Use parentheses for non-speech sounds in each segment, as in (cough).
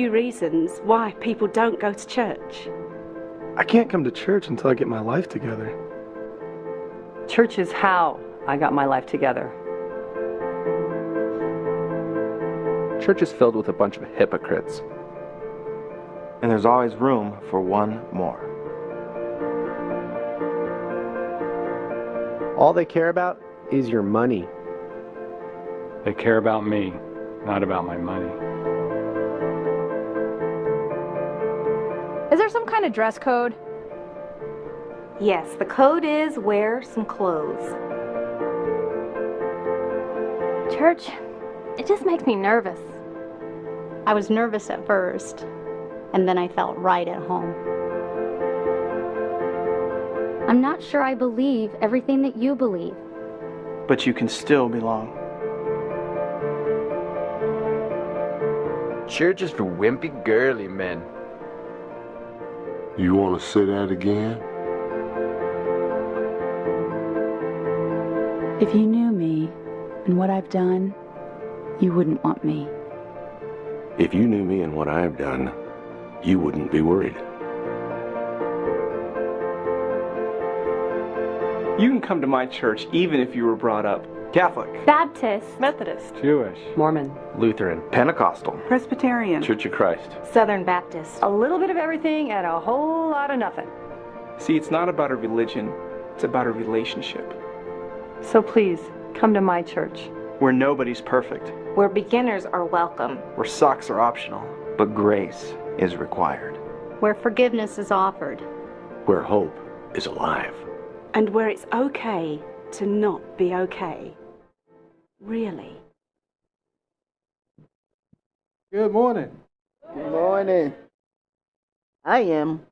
few reasons why people don't go to church. I can't come to church until I get my life together. Church is how I got my life together. Church is filled with a bunch of hypocrites. And there's always room for one more. All they care about is your money. They care about me, not about my money. There some kind of dress code? Yes, the code is wear some clothes. Church, it just makes me nervous. I was nervous at first, and then I felt right at home. I'm not sure I believe everything that you believe. But you can still belong. Church is for wimpy, girly men. You want to say that again? If you knew me and what I've done, you wouldn't want me. If you knew me and what I've done, you wouldn't be worried. You can come to my church even if you were brought up Catholic, Baptist, Methodist, Jewish, Mormon, Lutheran, Pentecostal, Presbyterian, Church of Christ. Southern Baptist. a little bit of everything and a whole lot of nothing. See, it's not about a religion, it's about a relationship So please, come to my church. where nobody's perfect, Where beginners are welcome. where socks are optional, but grace is required. Where forgiveness is offered. Where hope is alive. And where it's okay to not be okay. Really. Good morning. Good morning. I am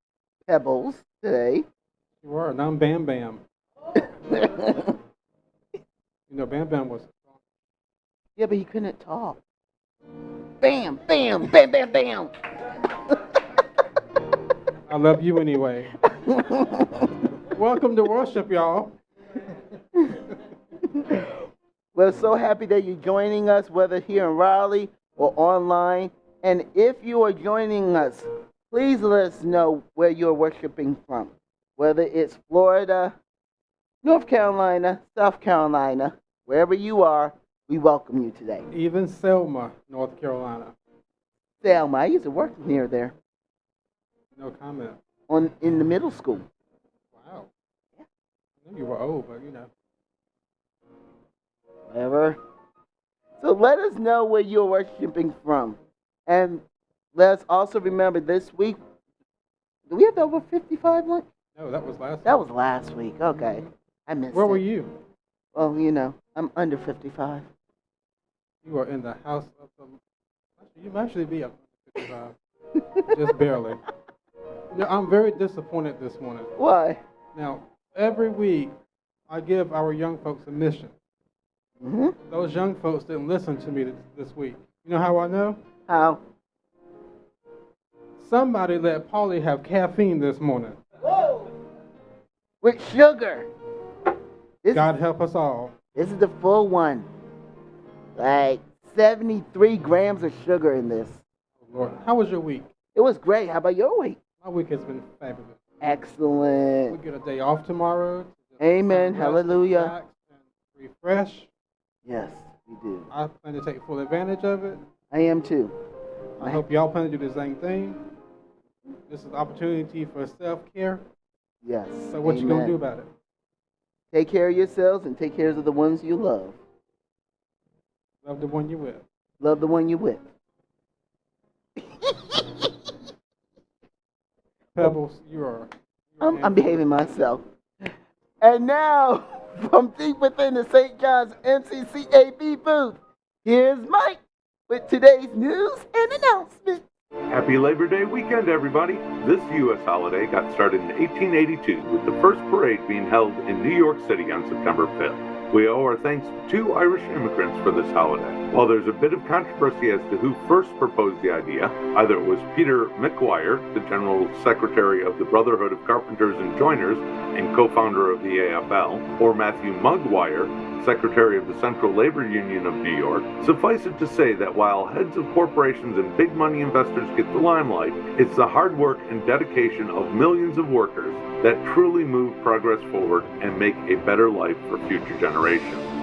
Pebbles today. You are, and I'm Bam Bam. You know, Bam Bam was. Yeah, but he couldn't talk. Bam, bam, bam, bam, bam. I love you anyway. (laughs) Welcome to worship, y'all. We're so happy that you're joining us, whether here in Raleigh or online. And if you are joining us, please let us know where you're worshiping from, whether it's Florida, North Carolina, South Carolina, wherever you are, we welcome you today. Even Selma, North Carolina. Selma, I used to work near there No comment. on in the middle school. Wow. You were old, but you know. Whatever. So let us know where you're worshiping from. And let's also remember this week. Do we have over 55 one? No, that was last. That was last week. Okay. I missed Where it. were you? Well, you know, I'm under 55. You are in the house of the. Actually, you might actually be up to 55. Just barely. (laughs) Know, I'm very disappointed this morning. Why? Now, every week, I give our young folks a mission. Mm-hmm. Those young folks didn't listen to me this, week. You know how I know? How? Somebody let Polly have caffeine this morning. Whoa! With sugar. This God help us all. This is the full one. Like 73 grams of sugar in this. Lord, how was your week? It was great. How about your week? My week has been fabulous. Excellent. We get a day off tomorrow. Amen. Hallelujah. refresh. Yes, we do. I plan to take full advantage of it. I am too. I hope y'all plan to do the same thing. This is an opportunity for self care. Yes. So what you gonna do about it? Take care of yourselves and take care of the ones you love. Love the one you're with. Love the one you're with. Pebbles, you are. I'm, I'm behaving myself. And now, (laughs) from deep within the St. John's MCCAB booth, here's Mike with today's news and announcements. Happy Labor Day weekend, everybody. This U.S. holiday got started in 1882 with the first parade being held in New York City on September 5th. We owe our thanks to two Irish immigrants for this holiday. While there's a bit of controversy as to who first proposed the idea, either it was Peter McGuire, the General Secretary of the Brotherhood of Carpenters and Joiners and co-founder of the AFL, or Matthew Maguire, Secretary of the Central Labor Union of New York, suffice it to say that while heads of corporations and big money investors get the limelight, it's the hard work and dedication of millions of workers that truly move progress forward and make a better life for future generations.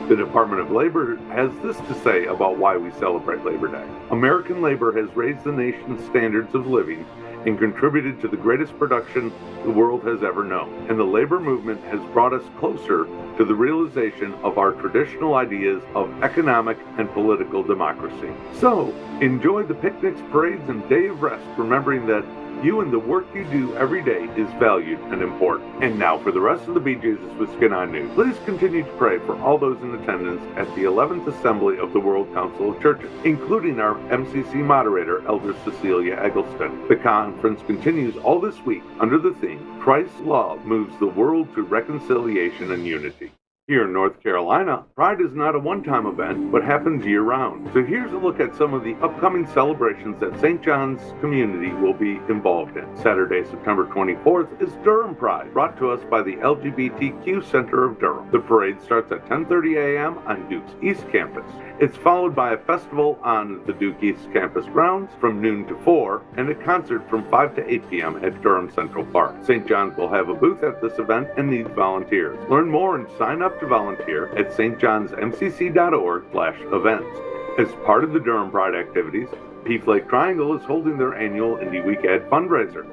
The Department of Labor has this to say about why we celebrate Labor Day. American labor has raised the nation's standards of living and contributed to the greatest production the world has ever known. And the labor movement has brought us closer to the realization of our traditional ideas of economic and political democracy. So, enjoy the picnics, parades, and day of rest, remembering that you and the work you do every day is valued and important. And now for the rest of the Be Jesus with Skin On News. Please continue to pray for all those in attendance at the 11th Assembly of the World Council of Churches, including our MCC moderator, Elder Cecilia Eggleston. The conference continues all this week under the theme Christ's Love Moves the World to Reconciliation and Unity. Here in North Carolina, Pride is not a one time event, but happens year round. So here's a look at some of the upcoming celebrations that St. John's community will be involved in. Saturday, September 24th is Durham Pride, brought to us by the LGBTQ Center of Durham. The parade starts at 10:30 a.m. on Duke's East Campus. It's followed by a festival on the Duke East Campus grounds from noon to 4 and a concert from 5 to 8 p.m. at Durham Central Park. St. John's will have a booth at this event and needs volunteers. Learn more and sign up to volunteer at stjohnsmcc.org slash events. As part of the Durham Pride activities, PFLAG Triangle is holding their annual Indie Week Ad fundraiser,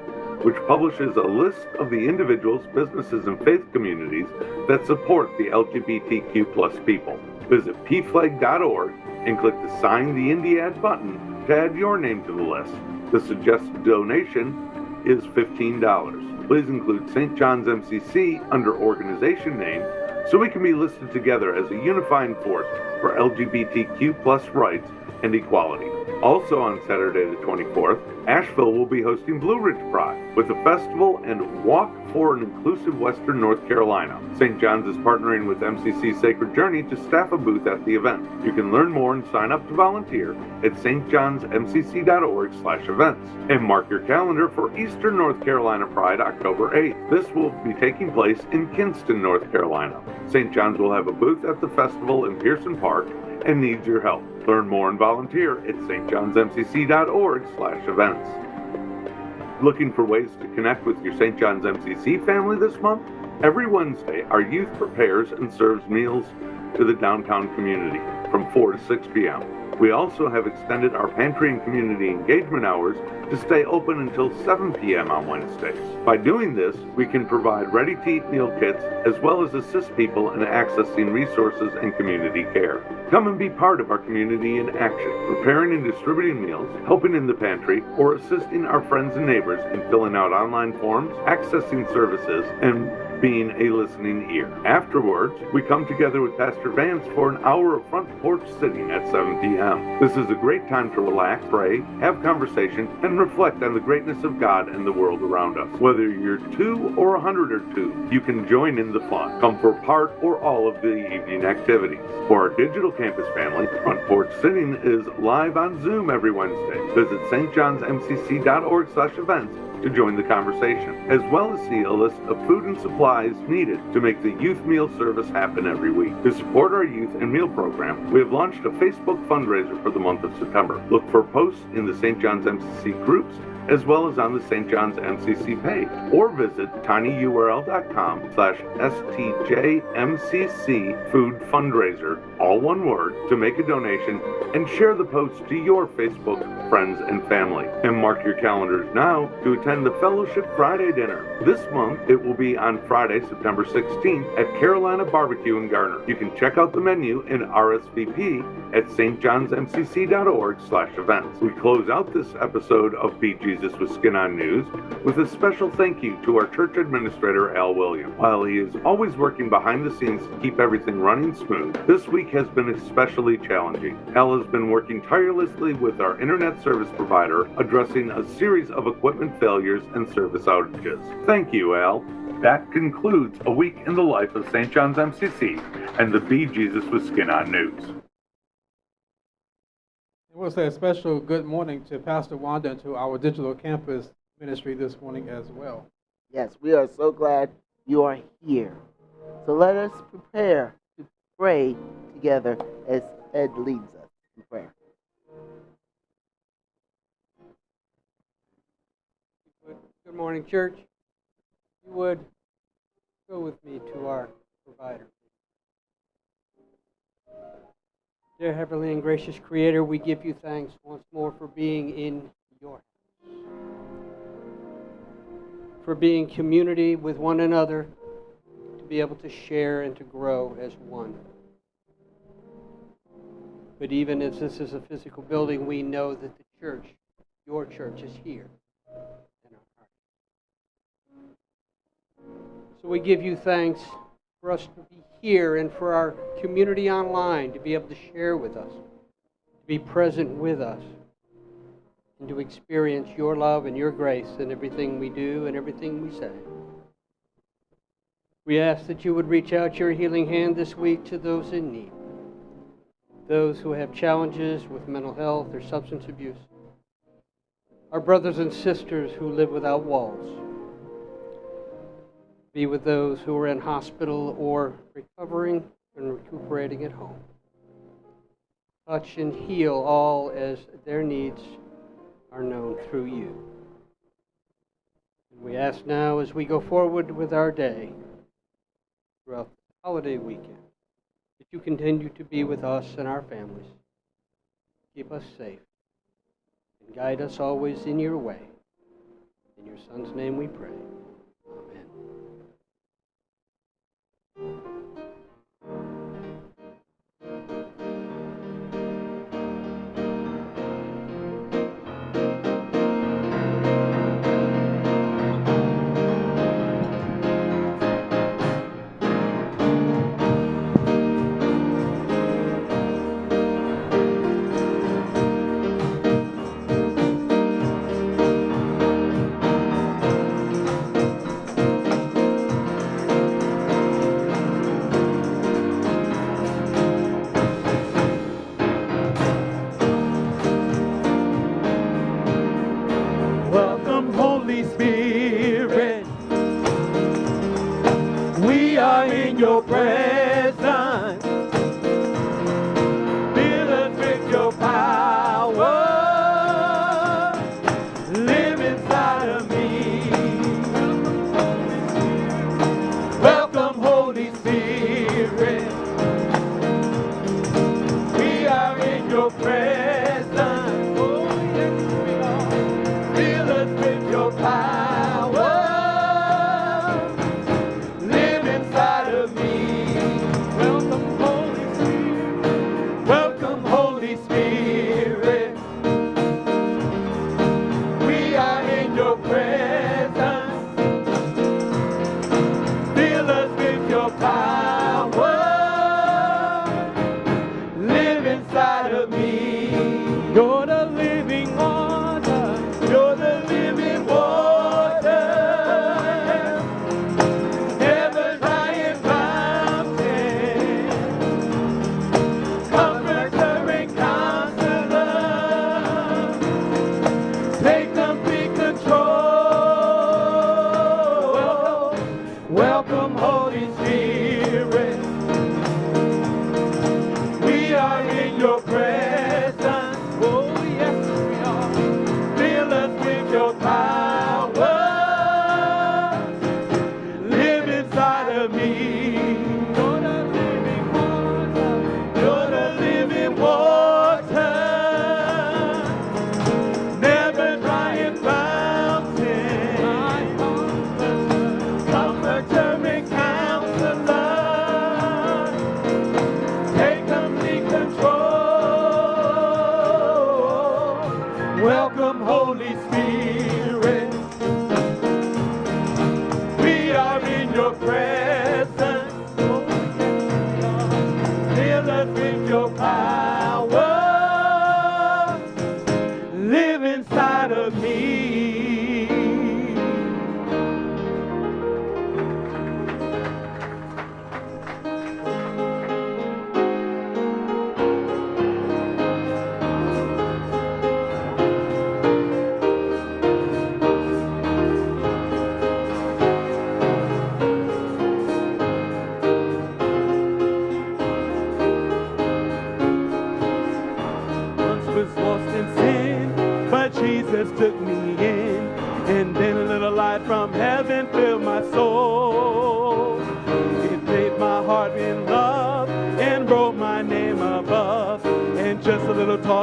which publishes a list of the individuals, businesses, and faith communities that support the LGBTQ plus people. Visit pflag.org and click the Sign the Indie Ad button to add your name to the list. The suggested donation is $15. Please include St. John's MCC under organization name so we can be listed together as a unifying force for LGBTQ plus rights and equality. Also on Saturday the 24th, Asheville will be hosting Blue Ridge Pride with a festival and walk for an inclusive Western North Carolina. St. John's is partnering with MCC Sacred Journey to staff a booth at the event. You can learn more and sign up to volunteer at stjohnsmcc.org slash events. And mark your calendar for Eastern North Carolina Pride October 8th. This will be taking place in Kinston, North Carolina. St. John's will have a booth at the festival in Pearson Park and needs your help. Learn more and volunteer at stjohnsmcc.org slash events. Looking for ways to connect with your St. John's MCC family this month? Every Wednesday, our youth prepares and serves meals to the downtown community from 4 to 6 p.m. We also have extended our pantry and community engagement hours to stay open until 7 p.m. on Wednesdays. By doing this, we can provide ready to eat meal kits as well as assist people in accessing resources and community care. Come and be part of our community in action, preparing and distributing meals, helping in the pantry, or assisting our friends and neighbors in filling out online forms, accessing services, and being a listening ear. Afterwards, we come together with Pastor Vance for an hour of front porch sitting at 7 p.m. This is a great time to relax, pray, have conversation, and reflect on the greatness of God and the world around us. Whether you're two or a hundred or two, you can join in the fun. Come for part or all of the evening activities. For our digital campus family, Front Porch Sitting is live on Zoom every Wednesday. Visit stjohnsmcc.org slash events to join the conversation, as well as see a list of food and supplies needed to make the youth meal service happen every week. To support our youth and meal program, we have launched a Facebook fundraiser for the month of September. Look for posts in the St. John's MCC groups as well as on the St. John's MCC page, or visit tinyurl.com slash stjmcc food fundraiser, all one word, to make a donation and share the post to your Facebook friends and family. And mark your calendars now to attend the Fellowship Friday dinner. This month, it will be on Friday, September 16th at Carolina Barbecue in Garner. You can check out the menu and RSVP at stjohnsmcc.org slash events. We close out this episode of Be Jesus with Skin on News with a special thank you to our church administrator, Al Williams. While he is always working behind the scenes to keep everything running smooth, this week has been especially challenging. Al has been working tirelessly with our internet service provider, addressing a series of equipment failures and service outages. Thank you, Al. That concludes a week in the life of St. John's MCC and the Be Jesus with Skin on News. I want to say a special good morning to Pastor Wanda and to our digital campus ministry this morning as well. Yes, we are so glad you are here. So let us prepare to pray together as Ed leads us in prayer. Good morning, church. You would go with me to our provider. Dear Heavenly and gracious Creator, we give you thanks once more for being in your house, for being community with one another, to be able to share and to grow as one. But even as this is a physical building, we know that the church, your church, is here. In our hearts. So we give you thanks for us to be here and for our community online to be able to share with us, to be present with us, and to experience your love and your grace in everything we do and everything we say. We ask that you would reach out your healing hand this week to those in need, those who have challenges with mental health or substance abuse, our brothers and sisters who live without walls be with those who are in hospital or recovering and recuperating at home. Touch and heal all as their needs are known through you. And we ask now as we go forward with our day throughout the holiday weekend that you continue to be with us and our families. Keep us safe and guide us always in your way. In your Son's name we pray.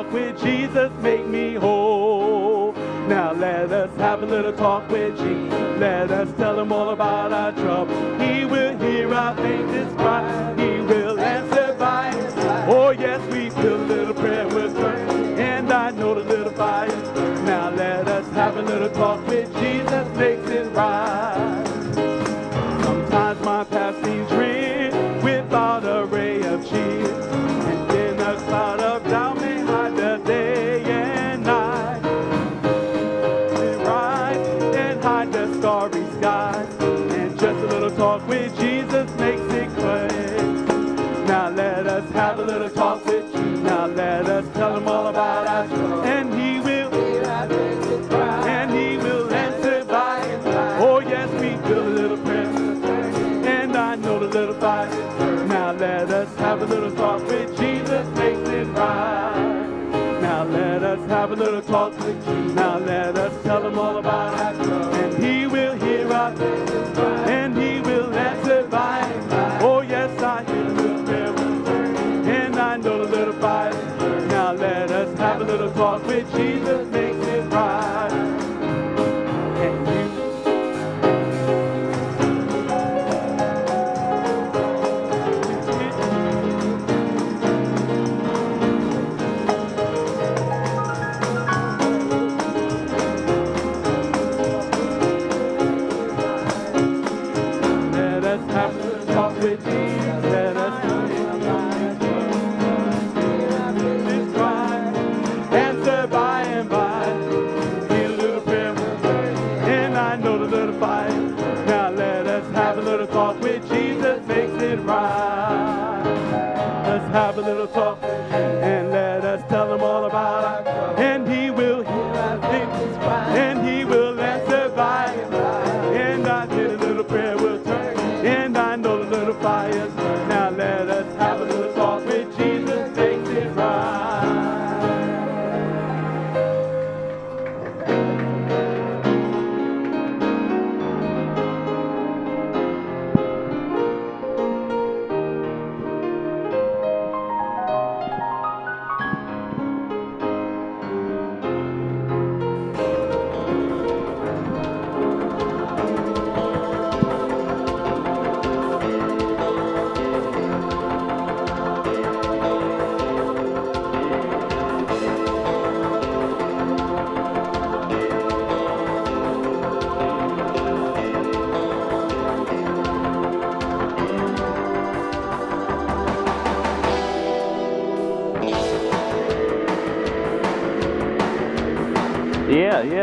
talk with Jesus, make me whole. Now let us have a little talk with Jesus. Let us tell him all about our trouble. He will hear our faintest cry. He will answer by his light. Oh yes, we feel a little prayer with burn. And I know the little fire. Now let us have a little talk with Jesus, makes it right.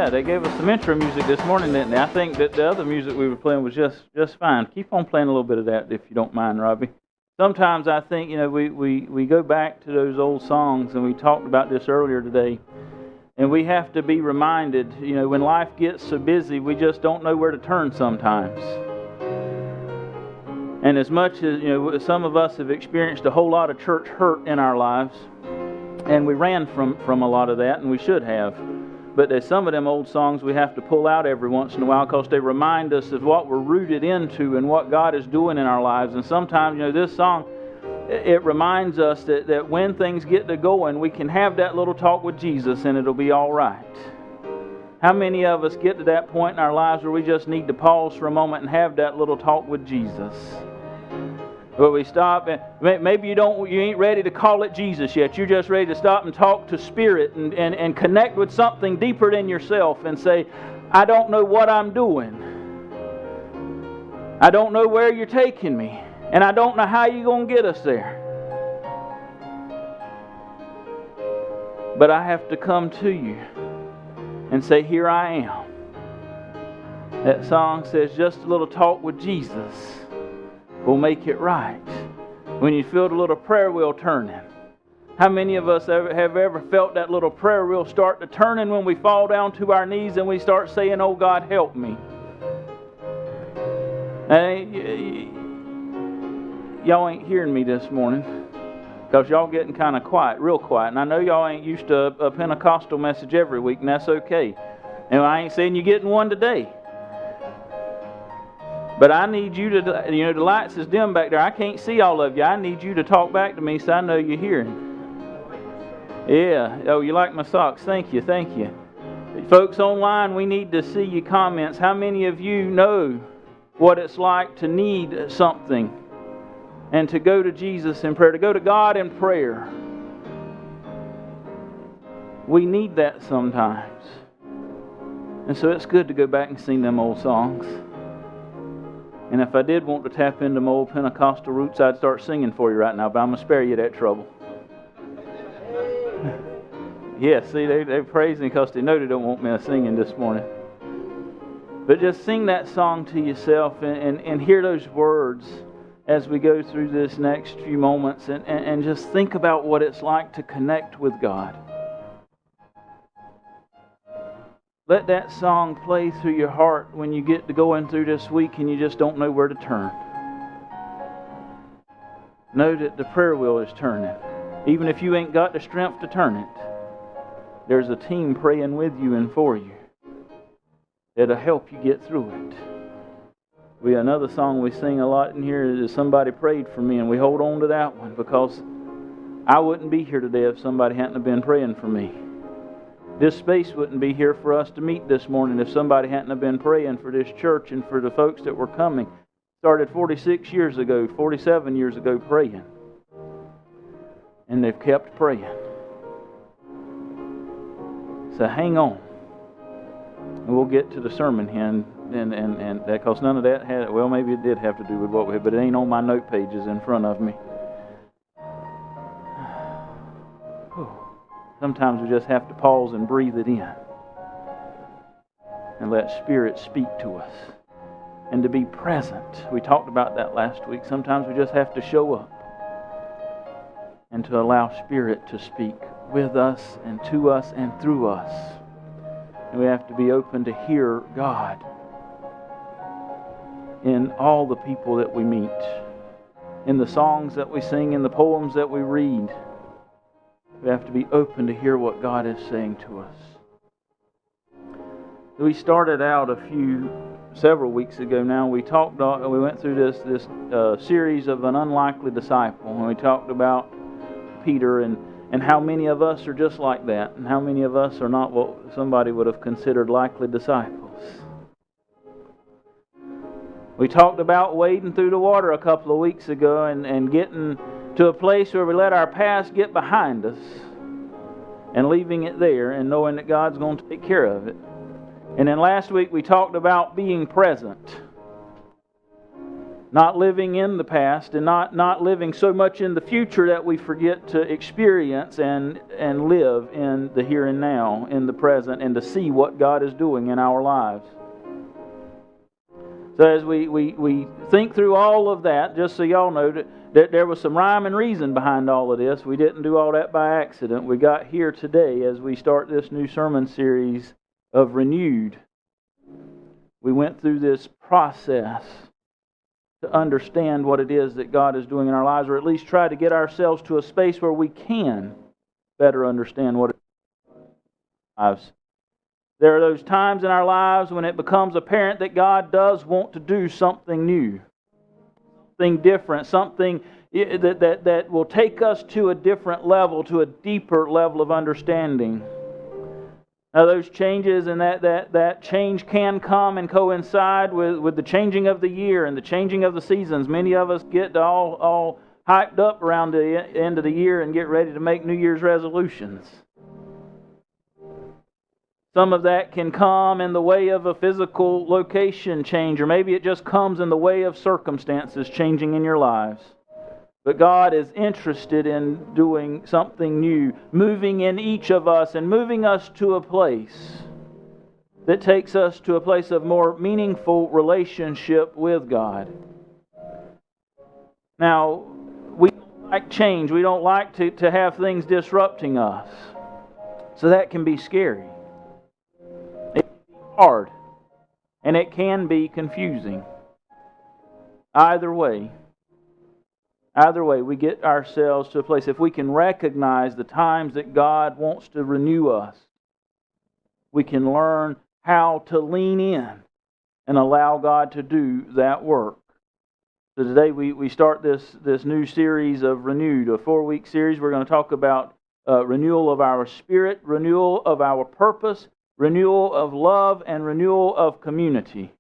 They gave us some intro music this morning, didn't they? I think that the other music we were playing was just just fine. Keep on playing a little bit of that if you don't mind, Robbie. Sometimes I think, you know, we, we, we go back to those old songs, and we talked about this earlier today, and we have to be reminded, you know, when life gets so busy, we just don't know where to turn sometimes. And as much as, you know, some of us have experienced a whole lot of church hurt in our lives, and we ran from, from a lot of that, and we should have. But there's some of them old songs we have to pull out every once in a while because they remind us of what we're rooted into and what God is doing in our lives. And sometimes, you know, this song, it reminds us that, that when things get to going, we can have that little talk with Jesus and it'll be all right. How many of us get to that point in our lives where we just need to pause for a moment and have that little talk with Jesus? But we stop and maybe you don't you ain't ready to call it Jesus yet. You're just ready to stop and talk to spirit and, and, and connect with something deeper than yourself and say, I don't know what I'm doing. I don't know where you're taking me. And I don't know how you're going to get us there. But I have to come to you and say, Here I am. That song says, Just a little talk with Jesus will make it right. When you feel the little prayer wheel turning. How many of us have ever felt that little prayer wheel start to turning when we fall down to our knees and we start saying, Oh God, help me? And y'all ain't hearing me this morning because y'all getting kind of quiet, real quiet. And I know y'all ain't used to a Pentecostal message every week, and that's okay. And I ain't saying you're getting one today. But I need you to, you know, the lights is dim back there. I can't see all of you. I need you to talk back to me so I know you're hearing. Yeah. Oh, you like my socks? Thank you. Thank you. Folks online, we need to see your comments. How many of you know what it's like to need something and to go to Jesus in prayer, to go to God in prayer? We need that sometimes. And so it's good to go back and sing them old songs. And if I did want to tap into my old Pentecostal roots, I'd start singing for you right now, but I'm going to spare you that trouble. (laughs) yeah, see, they, they're praising because they know they don't want me singing this morning. But just sing that song to yourself and, and, and hear those words as we go through this next few moments and, and, and just think about what it's like to connect with God. Let that song play through your heart when you get to going through this week and you just don't know where to turn. Know that the prayer wheel is turning. Even if you ain't got the strength to turn it, there's a team praying with you and for you that'll help you get through it. We another song we sing a lot in here is somebody prayed for me, and we hold on to that one because I wouldn't be here today if somebody hadn't been praying for me. This space wouldn't be here for us to meet this morning if somebody hadn't have been praying for this church and for the folks that were coming. Started 46 years ago, 47 years ago, praying. And they've kept praying. So hang on. And we'll get to the sermon here and and and, and that because none of that had well maybe it did have to do with what we had, but it ain't on my note pages in front of me. Sometimes we just have to pause and breathe it in and let Spirit speak to us and to be present. We talked about that last week. Sometimes we just have to show up and to allow Spirit to speak with us and to us and through us. And we have to be open to hear God in all the people that we meet, in the songs that we sing, in the poems that we read. We have to be open to hear what God is saying to us. We started out a few, several weeks ago now. We talked, uh, we went through this this uh, series of an unlikely disciple, and we talked about Peter and and how many of us are just like that, and how many of us are not what somebody would have considered likely disciples. We talked about wading through the water a couple of weeks ago and, and getting to a place where we let our past get behind us and leaving it there and knowing that God's going to take care of it. And then last week we talked about being present. not living in the past and not, not living so much in the future that we forget to experience and, and live in the here and now, in the present, and to see what God is doing in our lives. So, as we, we, we think through all of that, just so y'all know that, that there was some rhyme and reason behind all of this. We didn't do all that by accident. We got here today as we start this new sermon series of Renewed. We went through this process to understand what it is that God is doing in our lives, or at least try to get ourselves to a space where we can better understand what it is lives. There are those times in our lives when it becomes apparent that God does want to do something new, something different, something that, that, that will take us to a different level, to a deeper level of understanding. Now, those changes and that, that, that change can come and coincide with, with the changing of the year and the changing of the seasons. Many of us get all, all hyped up around the end of the year and get ready to make New Year's resolutions. Some of that can come in the way of a physical location change, or maybe it just comes in the way of circumstances changing in your lives. But God is interested in doing something new, moving in each of us and moving us to a place that takes us to a place of more meaningful relationship with God. Now, we don't like change. We don't like to, to have things disrupting us. So that can be scary hard, and it can be confusing. Either way, either way, we get ourselves to a place. If we can recognize the times that God wants to renew us, we can learn how to lean in and allow God to do that work. So today we, we start this, this new series of Renewed, a four week series. We're going to talk about uh, renewal of our spirit, renewal of our purpose, renewal of love, and renewal of community.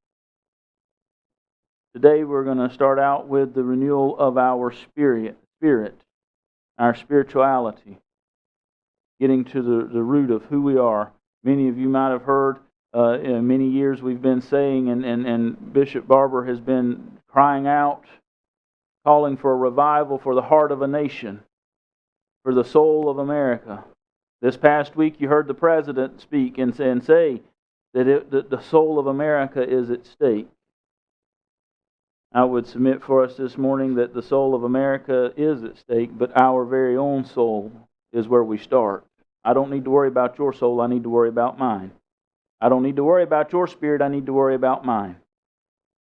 Today we're going to start out with the renewal of our spirit, spirit, our spirituality, getting to the, the root of who we are. Many of you might have heard uh, in many years we've been saying, and, and, and Bishop Barber has been crying out, calling for a revival for the heart of a nation, for the soul of America. This past week, you heard the president speak and, and say that, it, that the soul of America is at stake. I would submit for us this morning that the soul of America is at stake, but our very own soul is where we start. I don't need to worry about your soul, I need to worry about mine. I don't need to worry about your spirit, I need to worry about mine.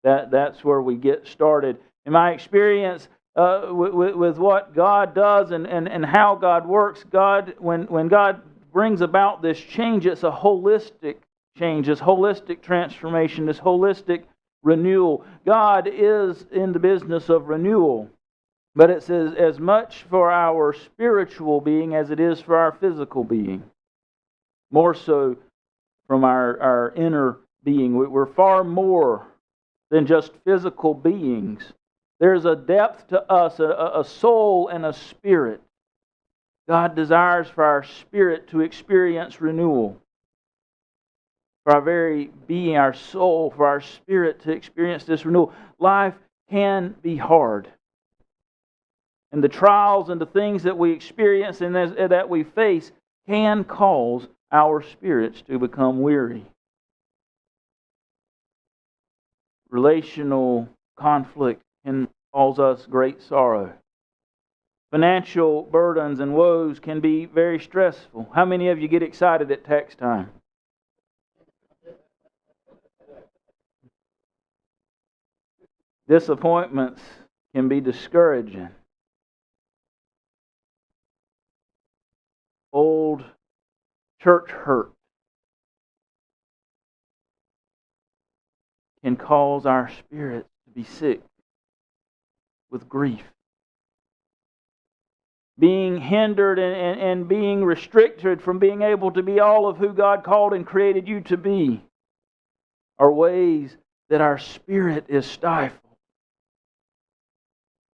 That, that's where we get started. In my experience, uh, with, with, what God does and, and, and how God works. God, when, when God brings about this change, it's a holistic change, this holistic transformation, this holistic renewal. God is in the business of renewal, but it's as, as much for our spiritual being as it is for our physical being. More so from our, our inner being. We're far more than just physical beings. There's a depth to us, a, a soul and a spirit. God desires for our spirit to experience renewal, for our very being, our soul, for our spirit to experience this renewal. Life can be hard. And the trials and the things that we experience and that we face can cause our spirits to become weary. Relational conflict can cause us great sorrow. Financial burdens and woes can be very stressful. How many of you get excited at tax time? Disappointments can be discouraging. Old church hurt can cause our spirits to be sick with grief. Being hindered and, and, and being restricted from being able to be all of who God called and created you to be are ways that our spirit is stifled.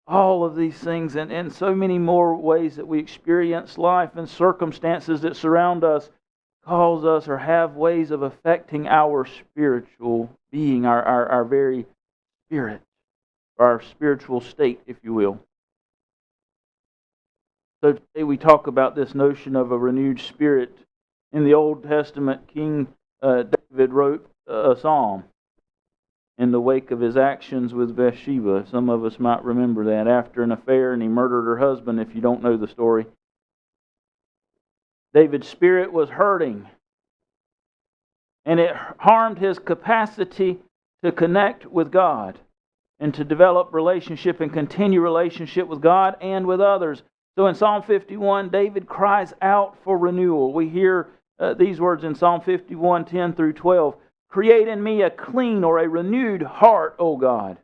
All of these things, and, and so many more ways that we experience life and circumstances that surround us, cause us or have ways of affecting our spiritual being, our, our, our very spirit our spiritual state, if you will. So today we talk about this notion of a renewed spirit. In the Old Testament, King uh, David wrote a psalm in the wake of his actions with Bathsheba. Some of us might remember that after an affair and he murdered her husband, if you don't know the story. David's spirit was hurting, and it harmed his capacity to connect with God and to develop relationship and continue relationship with God and with others. So in Psalm 51, David cries out for renewal. We hear uh, these words in Psalm 51 10 through 12. Create in me a clean or a renewed heart, O God,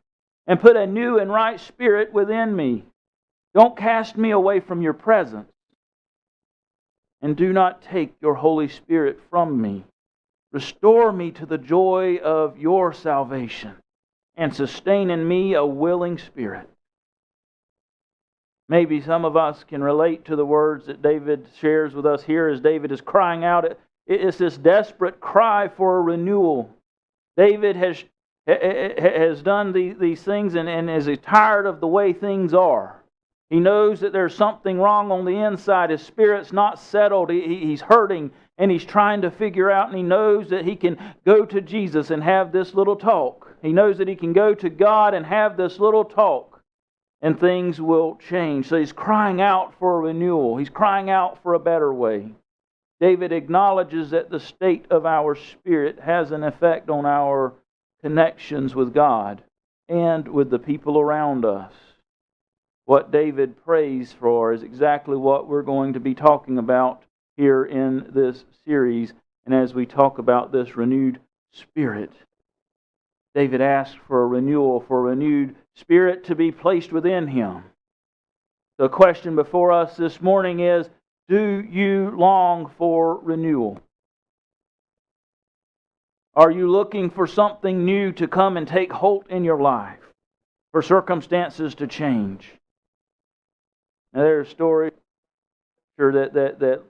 and put a new and right spirit within me. Don't cast me away from your presence, and do not take your Holy Spirit from me. Restore me to the joy of your salvation, and sustain in me a willing spirit. Maybe some of us can relate to the words that David shares with us here as David is crying out it's this desperate cry for a renewal. David has, has done these things and, and is tired of the way things are. He knows that there's something wrong on the inside. His spirit's not settled. He, he's hurting and he's trying to figure out, and he knows that he can go to Jesus and have this little talk. He knows that he can go to God and have this little talk, and things will change. So he's crying out for renewal, he's crying out for a better way. David acknowledges that the state of our spirit has an effect on our connections with God and with the people around us. What David prays for is exactly what we're going to be talking about here in this series and as we talk about this renewed spirit. David asked for a renewal, for a renewed spirit to be placed within him. The question before us this morning is do you long for renewal? Are you looking for something new to come and take hold in your life? For circumstances to change? Now, there are stories that, that, that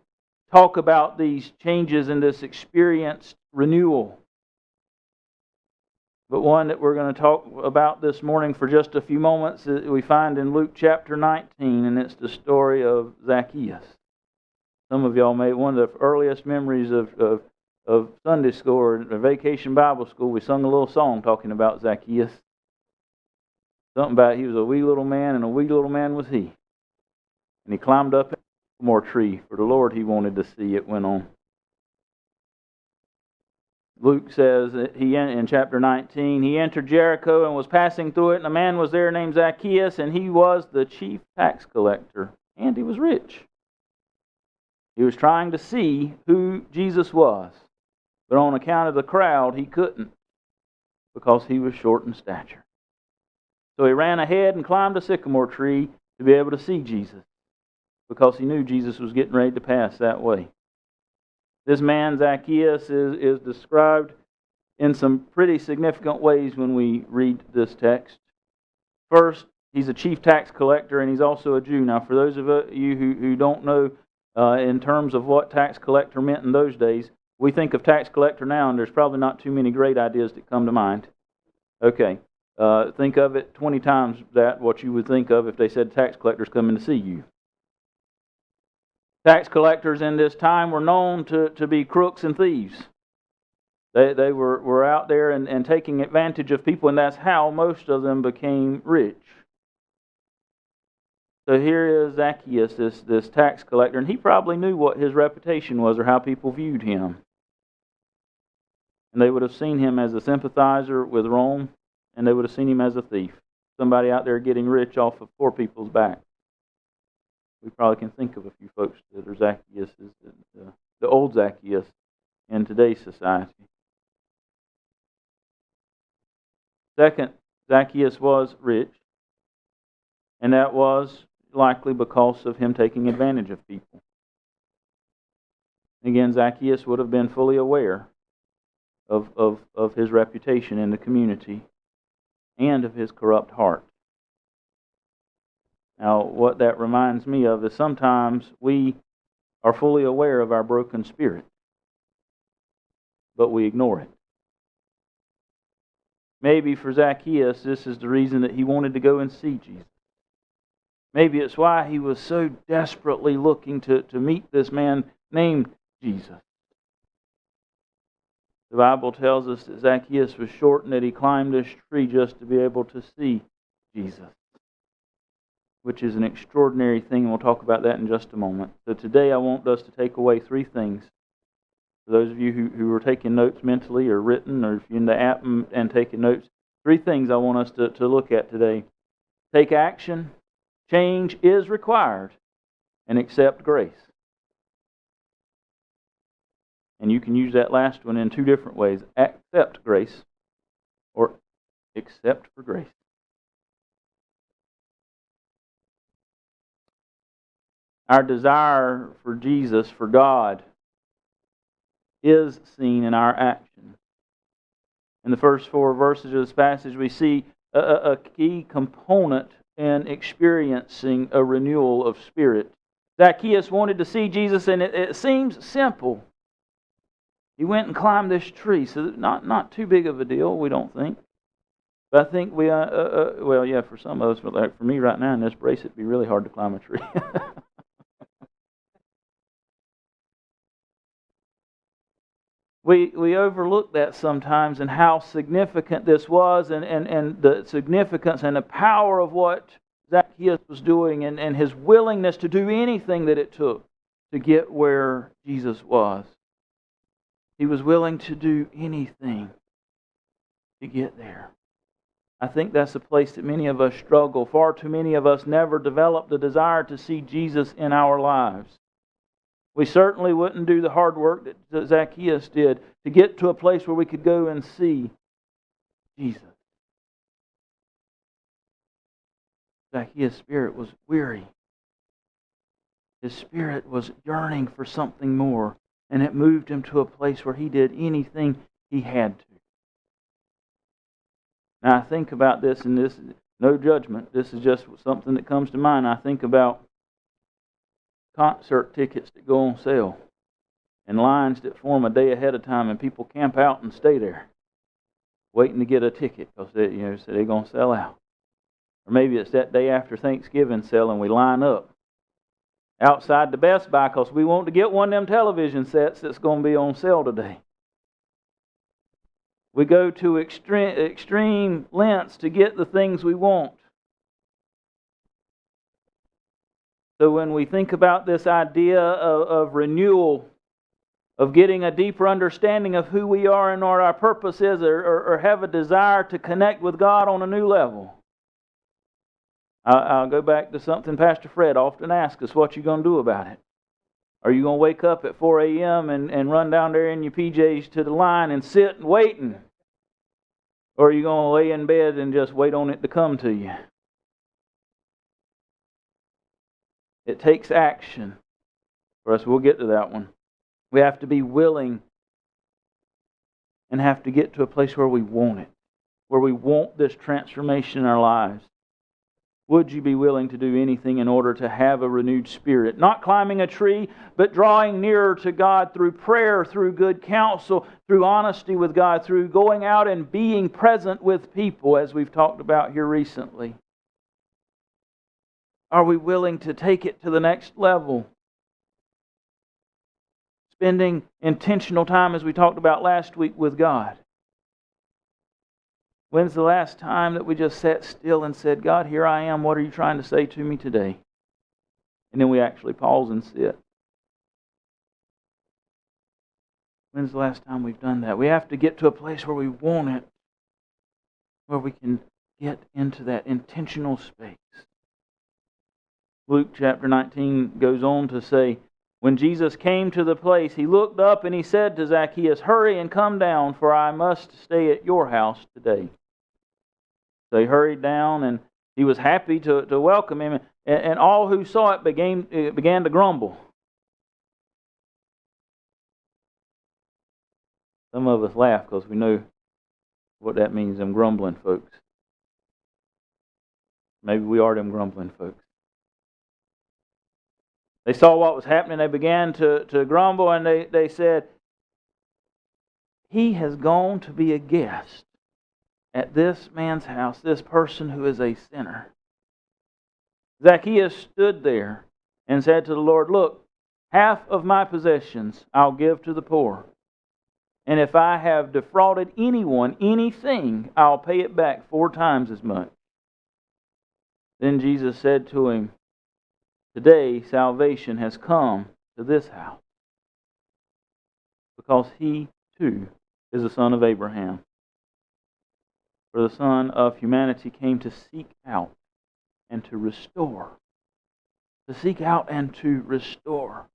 talk about these changes in this experienced renewal. But one that we're going to talk about this morning for just a few moments we find in Luke chapter 19, and it's the story of Zacchaeus. Some of y'all may one of the earliest memories of, of, of Sunday school or vacation Bible school. We sung a little song talking about Zacchaeus. Something about he was a wee little man, and a wee little man was he. And he climbed up a more tree for the Lord he wanted to see. It went on. Luke says that he in chapter 19 he entered Jericho and was passing through it, and a man was there named Zacchaeus, and he was the chief tax collector, and he was rich. He was trying to see who Jesus was, but on account of the crowd, he couldn't because he was short in stature. So he ran ahead and climbed a sycamore tree to be able to see Jesus because he knew Jesus was getting ready to pass that way. This man, Zacchaeus, is, is described in some pretty significant ways when we read this text. First, he's a chief tax collector and he's also a Jew. Now, for those of you who, who don't know uh, in terms of what tax collector meant in those days. We think of tax collector now, and there's probably not too many great ideas that come to mind. Okay. Uh, think of it 20 times that what you would think of if they said tax collectors coming to see you. Tax collectors in this time were known to, to be crooks and thieves. They, they were, were out there and, and taking advantage of people, and that's how most of them became rich. So here is Zacchaeus, this, this tax collector, and he probably knew what his reputation was or how people viewed him. And they would have seen him as a sympathizer with Rome, and they would have seen him as a thief, somebody out there getting rich off of poor people's backs. We probably can think of a few folks that are Zacchaeus, the, the old Zacchaeus in today's society. Second, Zacchaeus was rich, and that was likely because of him taking advantage of people. Again, Zacchaeus would have been fully aware of, of, of his reputation in the community and of his corrupt heart. Now, what that reminds me of is sometimes we are fully aware of our broken spirit, but we ignore it. Maybe for Zacchaeus, this is the reason that he wanted to go and see Jesus. Maybe it's why he was so desperately looking to, to meet this man named Jesus. The Bible tells us that Zacchaeus was short and that he climbed this tree just to be able to see Jesus, which is an extraordinary thing, and we'll talk about that in just a moment. So today I want us to take away three things. For those of you who, who are taking notes mentally or written, or if you're in the app and, and taking notes, three things I want us to, to look at today. Take action, change is required, and accept grace. And you can use that last one in two different ways accept grace or accept for grace. Our desire for Jesus, for God, is seen in our action. In the first four verses of this passage, we see a, a key component in experiencing a renewal of spirit. Zacchaeus wanted to see Jesus, and it, it seems simple. He went and climbed this tree, so not not too big of a deal, we don't think. But I think we, uh, uh, uh, well, yeah, for some of us, but like for me right now in this brace, it'd be really hard to climb a tree. (laughs) we we overlook that sometimes and how significant this was, and, and, and the significance and the power of what Zacchaeus was doing, and, and his willingness to do anything that it took to get where Jesus was. He was willing to do anything to get there. I think that's a place that many of us struggle. Far too many of us never develop the desire to see Jesus in our lives. We certainly wouldn't do the hard work that Zacchaeus did to get to a place where we could go and see Jesus. Zacchaeus' spirit was weary. His spirit was yearning for something more and it moved him to a place where he did anything he had to. Now I think about this, and this is no judgment. This is just something that comes to mind. I think about concert tickets that go on sale, and lines that form a day ahead of time, and people camp out and stay there, waiting to get a ticket because they, you know, so they're gonna sell out. Or maybe it's that day after Thanksgiving sale, and we line up outside the Best Buy because we want to get one of them television sets that's going to be on sale today. We go to extreme, extreme lengths to get the things we want. So when we think about this idea of, of renewal, of getting a deeper understanding of who we are and what our purpose is, or, or, or have a desire to connect with God on a new level, I'll go back to something Pastor Fred often asks us what you going to do about it? Are you going to wake up at 4 a.m. And, and run down there in your PJs to the line and sit and waiting? Or are you going to lay in bed and just wait on it to come to you? It takes action for us. We'll get to that one. We have to be willing and have to get to a place where we want it, where we want this transformation in our lives. Would you be willing to do anything in order to have a renewed spirit? Not climbing a tree, but drawing nearer to God through prayer, through good counsel, through honesty with God, through going out and being present with people, as we've talked about here recently. Are we willing to take it to the next level? Spending intentional time, as we talked about last week, with God. When's the last time that we just sat still and said, God, here I am. What are you trying to say to me today? And then we actually pause and sit. When's the last time we've done that? We have to get to a place where we want it, where we can get into that intentional space. Luke chapter 19 goes on to say, When Jesus came to the place, he looked up and he said to Zacchaeus, Hurry and come down, for I must stay at your house today. So he hurried down and he was happy to, to welcome him. And, and all who saw it began, it began to grumble. Some of us laugh because we know what that means, them grumbling folks. Maybe we are them grumbling folks. They saw what was happening. They began to, to grumble and they, they said, He has gone to be a guest at this man's house, this person who is a sinner. Zacchaeus stood there and said to the Lord, Look, half of my possessions I'll give to the poor. And if I have defrauded anyone anything, I'll pay it back four times as much. Then Jesus said to him, Today salvation has come to this house, because he too is a son of Abraham. For the Son of humanity came to seek out and to restore. To seek out and to restore.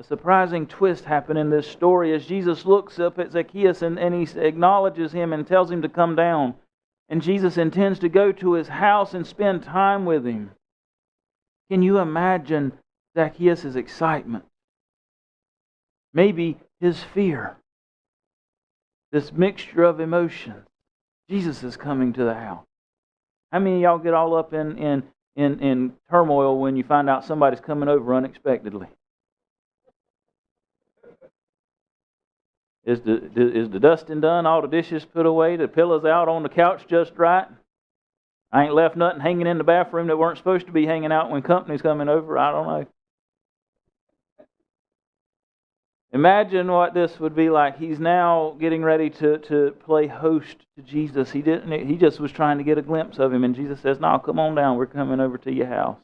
A surprising twist happened in this story as Jesus looks up at Zacchaeus and, and he acknowledges him and tells him to come down. And Jesus intends to go to his house and spend time with him. Can you imagine Zacchaeus' excitement? Maybe his fear. This mixture of emotions. Jesus is coming to the house. How many of y'all get all up in, in, in, in turmoil when you find out somebody's coming over unexpectedly? Is the, is the dusting done? All the dishes put away? The pillows out on the couch just right? I ain't left nothing hanging in the bathroom that weren't supposed to be hanging out when company's coming over. I don't know. Imagine what this would be like. He's now getting ready to, to play host to Jesus. He didn't he just was trying to get a glimpse of him and Jesus says, "No, come on down. We're coming over to your house."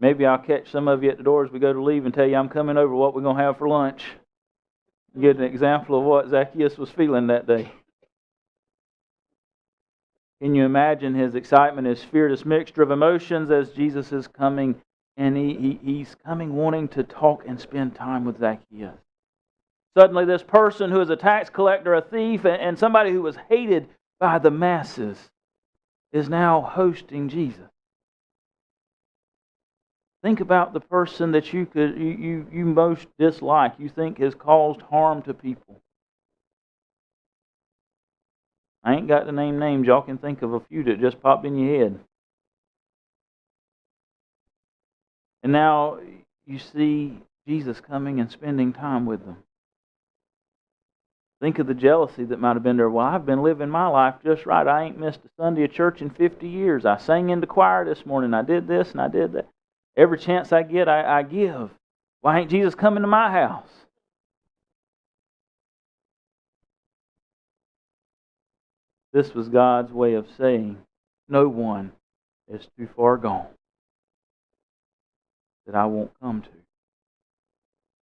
Maybe I'll catch some of you at the door as we go to leave and tell you I'm coming over what we're going to have for lunch. Get an example of what Zacchaeus was feeling that day. Can you imagine his excitement, his fear, this mixture of emotions as Jesus is coming and he, he, he's coming wanting to talk and spend time with Zacchaeus. Suddenly, this person who is a tax collector, a thief, and somebody who was hated by the masses is now hosting Jesus. Think about the person that you could you, you, you most dislike, you think has caused harm to people. I ain't got to name names. Y'all can think of a few that just popped in your head. And now you see Jesus coming and spending time with them. Think of the jealousy that might have been there. Well, I've been living my life just right. I ain't missed a Sunday of church in 50 years. I sang in the choir this morning. I did this and I did that. Every chance I get, I, I give. Why ain't Jesus coming to my house? This was God's way of saying, No one is too far gone that I won't come to.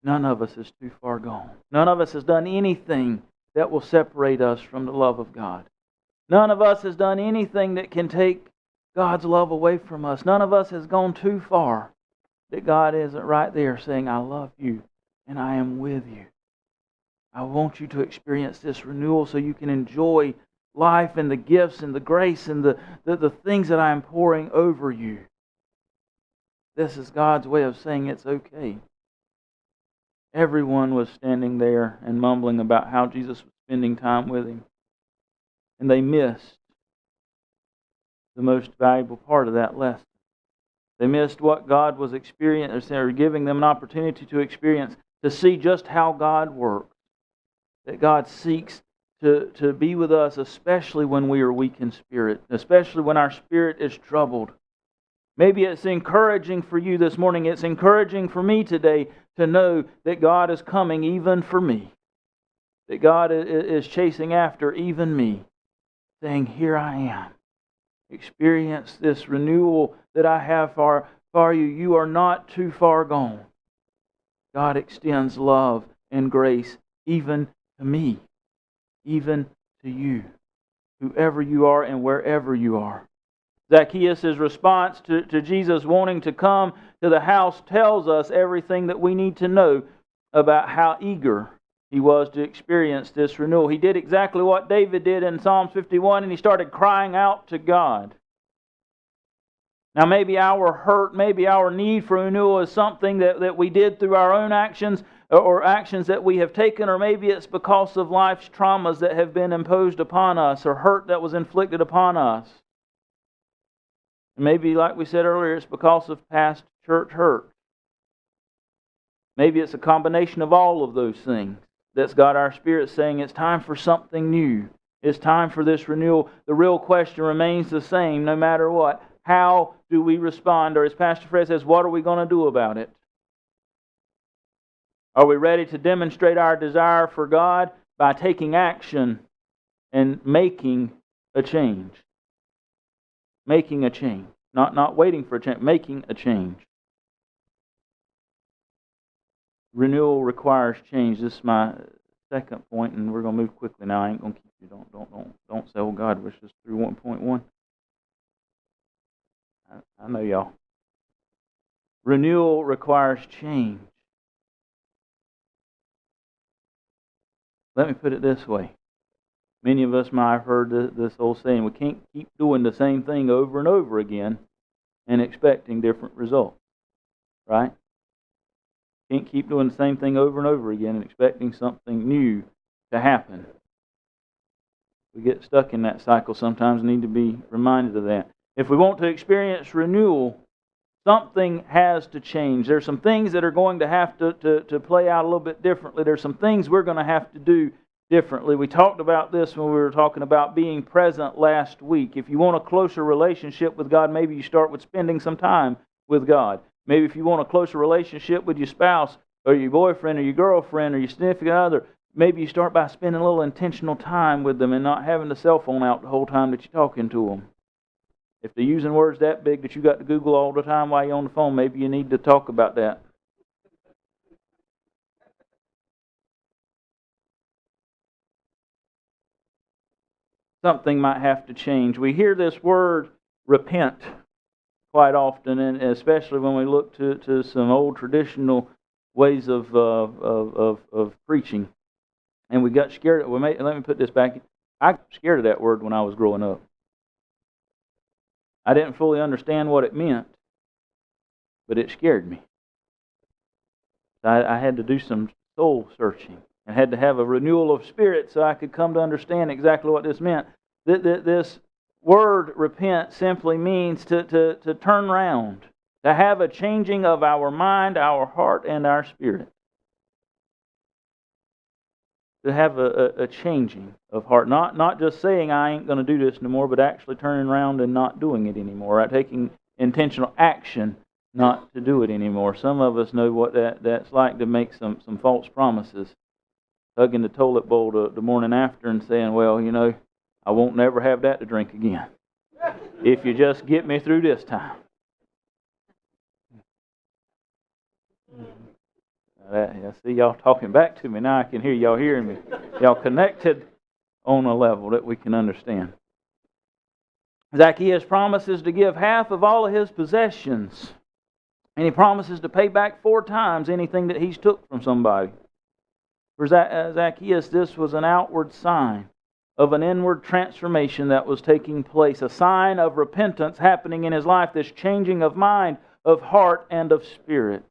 None of us is too far gone. None of us has done anything that will separate us from the love of God. None of us has done anything that can take God's love away from us. None of us has gone too far that God isn't right there saying, I love you and I am with you. I want you to experience this renewal so you can enjoy life and the gifts and the grace and the, the, the things that I am pouring over you. This is God's way of saying it's okay. Everyone was standing there and mumbling about how Jesus was spending time with him. And they missed the most valuable part of that lesson. They missed what God was experiencing or giving them an opportunity to experience, to see just how God works. That God seeks to, to be with us, especially when we are weak in spirit, especially when our spirit is troubled. Maybe it's encouraging for you this morning. It's encouraging for me today to know that God is coming even for me. That God is chasing after even me, saying, Here I am. Experience this renewal that I have for, for you. You are not too far gone. God extends love and grace even to me, even to you, whoever you are and wherever you are. Zacchaeus' response to, to Jesus wanting to come to the house tells us everything that we need to know about how eager he was to experience this renewal. He did exactly what David did in Psalms 51, and he started crying out to God. Now, maybe our hurt, maybe our need for renewal is something that, that we did through our own actions or actions that we have taken, or maybe it's because of life's traumas that have been imposed upon us or hurt that was inflicted upon us. Maybe, like we said earlier, it's because of past church hurt. Maybe it's a combination of all of those things that's got our spirit saying it's time for something new. It's time for this renewal. The real question remains the same no matter what. How do we respond? Or as Pastor Fred says, what are we going to do about it? Are we ready to demonstrate our desire for God by taking action and making a change? Making a change. Not, not waiting for a change, making a change. Renewal requires change. This is my second point, and we're going to move quickly now. I ain't going to keep you. Don't, don't, don't, don't say, oh God, we're just through 1.1. I, I know y'all. Renewal requires change. Let me put it this way. Many of us might have heard this old saying we can't keep doing the same thing over and over again and expecting different results. Right? Can't keep doing the same thing over and over again and expecting something new to happen. We get stuck in that cycle sometimes need to be reminded of that. If we want to experience renewal, something has to change. There's some things that are going to have to, to, to play out a little bit differently. There's some things we're going to have to do differently. We talked about this when we were talking about being present last week. If you want a closer relationship with God, maybe you start with spending some time with God. Maybe if you want a closer relationship with your spouse or your boyfriend or your girlfriend or your significant other, maybe you start by spending a little intentional time with them and not having the cell phone out the whole time that you're talking to them. If they're using words that big that you got to Google all the time while you're on the phone, maybe you need to talk about that. Something might have to change. We hear this word repent quite often, and especially when we look to, to some old traditional ways of, uh, of, of, of, preaching. And we got scared. We may, let me put this back. I got scared of that word when I was growing up. I didn't fully understand what it meant, but it scared me. I, I had to do some soul searching. I had to have a renewal of spirit so I could come to understand exactly what this meant. This word repent simply means to, to, to turn round, to have a changing of our mind, our heart, and our spirit. To have a, a, a changing of heart. Not, not just saying, I ain't going to do this no more, but actually turning around and not doing it anymore. Right? Taking intentional action not to do it anymore. Some of us know what that, that's like to make some, some false promises. Hugging the toilet bowl the, the morning after and saying, well, you know, I won't never have that to drink again. If you just get me through this time. Mm-hmm. I see y'all talking back to me now. I can hear y'all hearing me. Y'all connected on a level that we can understand. Zacchaeus promises to give half of all of his possessions, and he promises to pay back four times anything that he's took from somebody. For uh, Zacchaeus, this was an outward sign of an inward transformation that was taking place, a sign of repentance happening in his life, this changing of mind, of heart, and of spirit.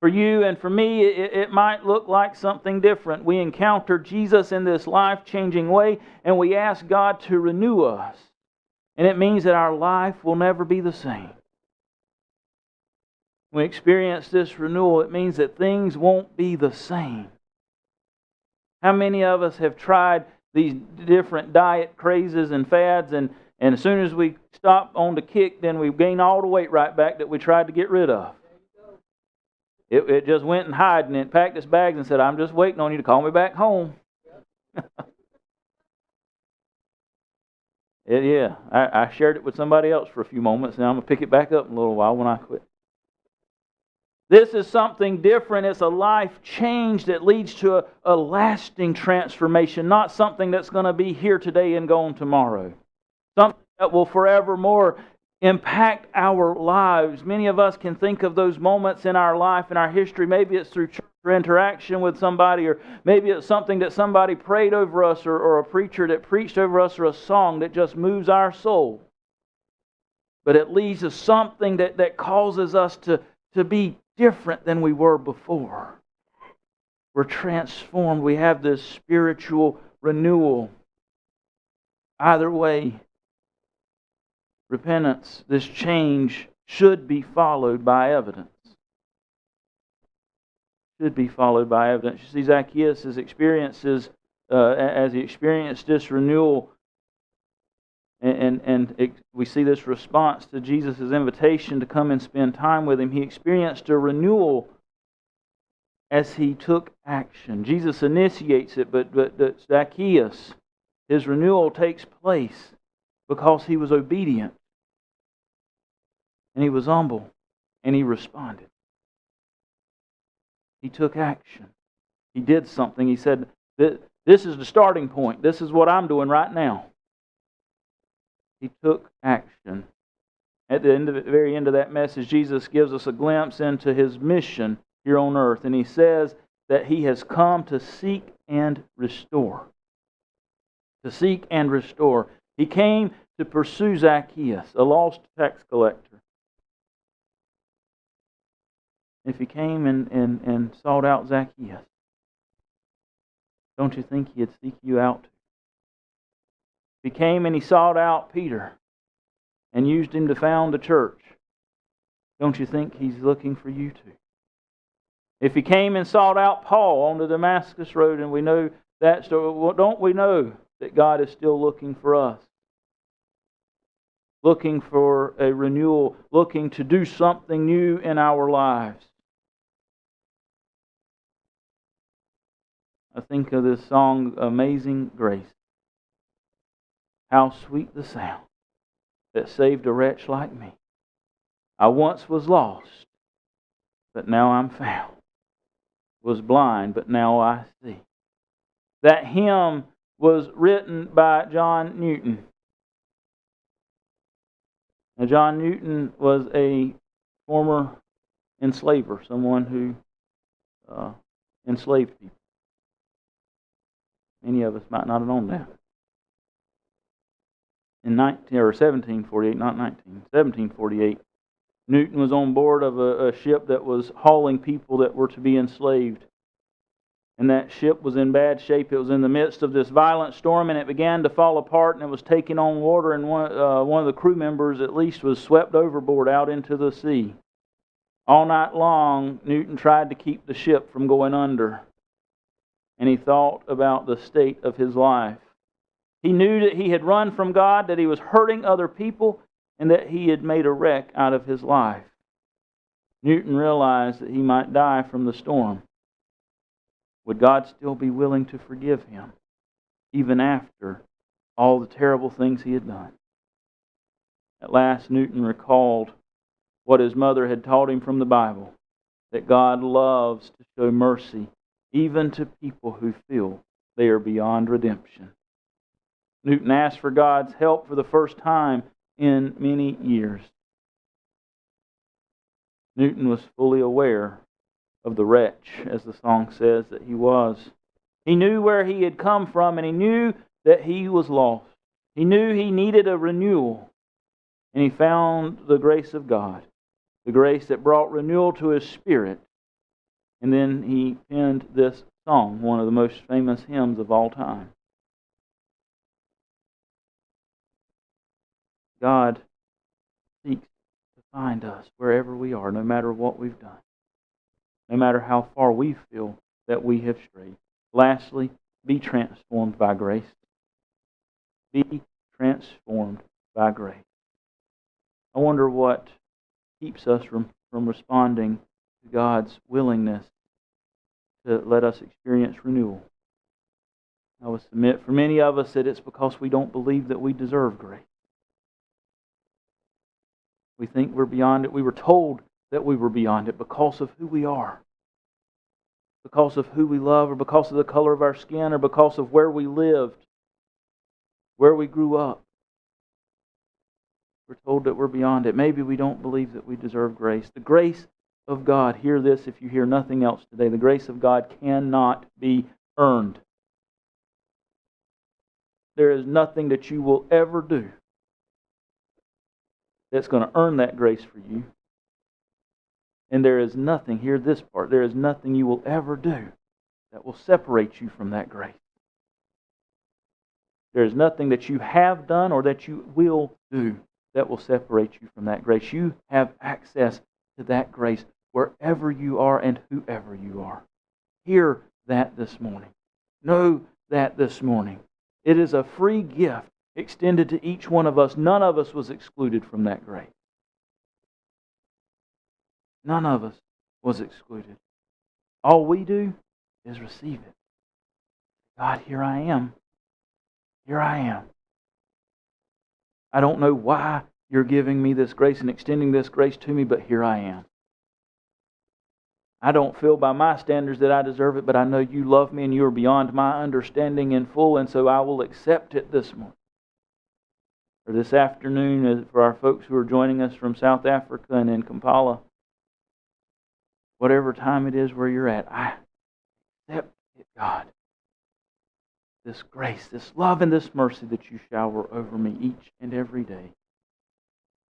For you and for me, it, it might look like something different. We encounter Jesus in this life changing way, and we ask God to renew us. And it means that our life will never be the same. When we experience this renewal, it means that things won't be the same. How many of us have tried these different diet crazes and fads, and, and as soon as we stop on the kick, then we gain all the weight right back that we tried to get rid of. It, it just went and hid and it packed its bags and said, I'm just waiting on you to call me back home. (laughs) it, yeah, I, I shared it with somebody else for a few moments, and I'm going to pick it back up in a little while when I quit. This is something different. It's a life change that leads to a, a lasting transformation, not something that's going to be here today and gone tomorrow. Something that will forevermore impact our lives. Many of us can think of those moments in our life, in our history. Maybe it's through church or interaction with somebody, or maybe it's something that somebody prayed over us, or, or a preacher that preached over us, or a song that just moves our soul. But it leads to something that, that causes us to, to be different than we were before. We're transformed. We have this spiritual renewal. Either way, repentance, this change, should be followed by evidence. should be followed by evidence. You see, Zacchaeus' experiences, uh, as he experienced this renewal, and, and, and we see this response to Jesus' invitation to come and spend time with him. He experienced a renewal as he took action. Jesus initiates it, but, but, but Zacchaeus, his renewal takes place because he was obedient and he was humble and he responded. He took action. He did something. He said, This is the starting point. This is what I'm doing right now. He took action. At the, end of the very end of that message, Jesus gives us a glimpse into his mission here on earth. And he says that he has come to seek and restore. To seek and restore. He came to pursue Zacchaeus, a lost tax collector. If he came and, and, and sought out Zacchaeus, don't you think he'd seek you out? If he came and he sought out Peter and used him to found the church, don't you think he's looking for you too? If he came and sought out Paul on the Damascus Road, and we know that story, don't we know that God is still looking for us? Looking for a renewal, looking to do something new in our lives. I think of this song, Amazing Grace. How sweet the sound that saved a wretch like me. I once was lost, but now I'm found. Was blind, but now I see. That hymn was written by John Newton. Now, John Newton was a former enslaver, someone who uh, enslaved people. Many of us might not have known that. In 19, or 1748, not 19, 1748, Newton was on board of a, a ship that was hauling people that were to be enslaved. And that ship was in bad shape. It was in the midst of this violent storm, and it began to fall apart, and it was taking on water. And one, uh, one of the crew members, at least, was swept overboard out into the sea. All night long, Newton tried to keep the ship from going under and he thought about the state of his life. He knew that he had run from God, that he was hurting other people, and that he had made a wreck out of his life. Newton realized that he might die from the storm. Would God still be willing to forgive him, even after all the terrible things he had done? At last, Newton recalled what his mother had taught him from the Bible that God loves to show mercy even to people who feel they are beyond redemption. Newton asked for God's help for the first time in many years. Newton was fully aware of the wretch, as the song says that he was. He knew where he had come from and he knew that he was lost. He knew he needed a renewal. And he found the grace of God, the grace that brought renewal to his spirit and then he penned this song, one of the most famous hymns of all time. God seeks to find us wherever we are, no matter what we've done, no matter how far we feel that we have strayed. Lastly, be transformed by grace. Be transformed by grace. I wonder what keeps us from, from responding to God's willingness to let us experience renewal. I would submit for many of us that it's because we don't believe that we deserve grace. We think we're beyond it. We were told that we were beyond it because of who we are, because of who we love, or because of the color of our skin, or because of where we lived, where we grew up. We're told that we're beyond it. Maybe we don't believe that we deserve grace. The grace of God, hear this if you hear nothing else today. The grace of God cannot be earned. There is nothing that you will ever do that's going to earn that grace for you. And there is nothing, hear this part, there is nothing you will ever do that will separate you from that grace. There is nothing that you have done or that you will do that will separate you from that grace. You have access to that grace wherever you are and whoever you are. Hear that this morning. Know that this morning. It is a free gift extended to each one of us. None of us was excluded from that grace. None of us was excluded. All we do is receive it. God, here I am. Here I am. I don't know why you're giving me this grace and extending this grace to me, but here I am. I don't feel by my standards that I deserve it, but I know you love me and you are beyond my understanding in full, and so I will accept it this morning. Or this afternoon, uh, for our folks who are joining us from South Africa and in Kampala, whatever time it is where you're at, I accept it, God. This grace, this love, and this mercy that you shower over me each and every day.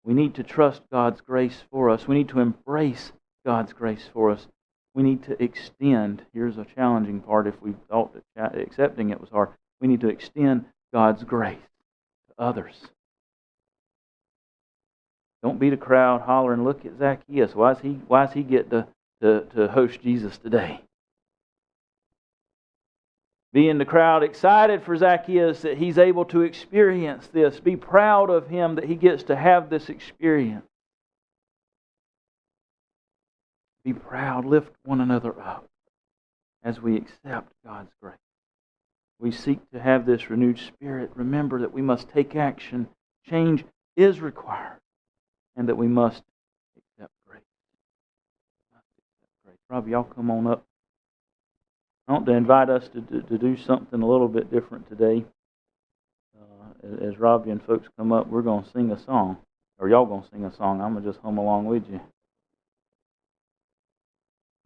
We need to trust God's grace for us. We need to embrace God's grace for us we need to extend. Here's a challenging part if we thought that accepting it was hard. We need to extend God's grace to others. Don't beat a crowd hollering, look at Zacchaeus. Why does he, why does he get to, to, to host Jesus today? Be in the crowd excited for Zacchaeus that he's able to experience this. Be proud of him that he gets to have this experience. Be proud. Lift one another up as we accept God's grace. We seek to have this renewed spirit. Remember that we must take action. Change is required, and that we must accept grace. Accept grace. Robbie, y'all come on up. I want to invite us to, to, to do something a little bit different today. Uh, as Robbie and folks come up, we're going to sing a song. Or y'all going to sing a song. I'm going to just hum along with you.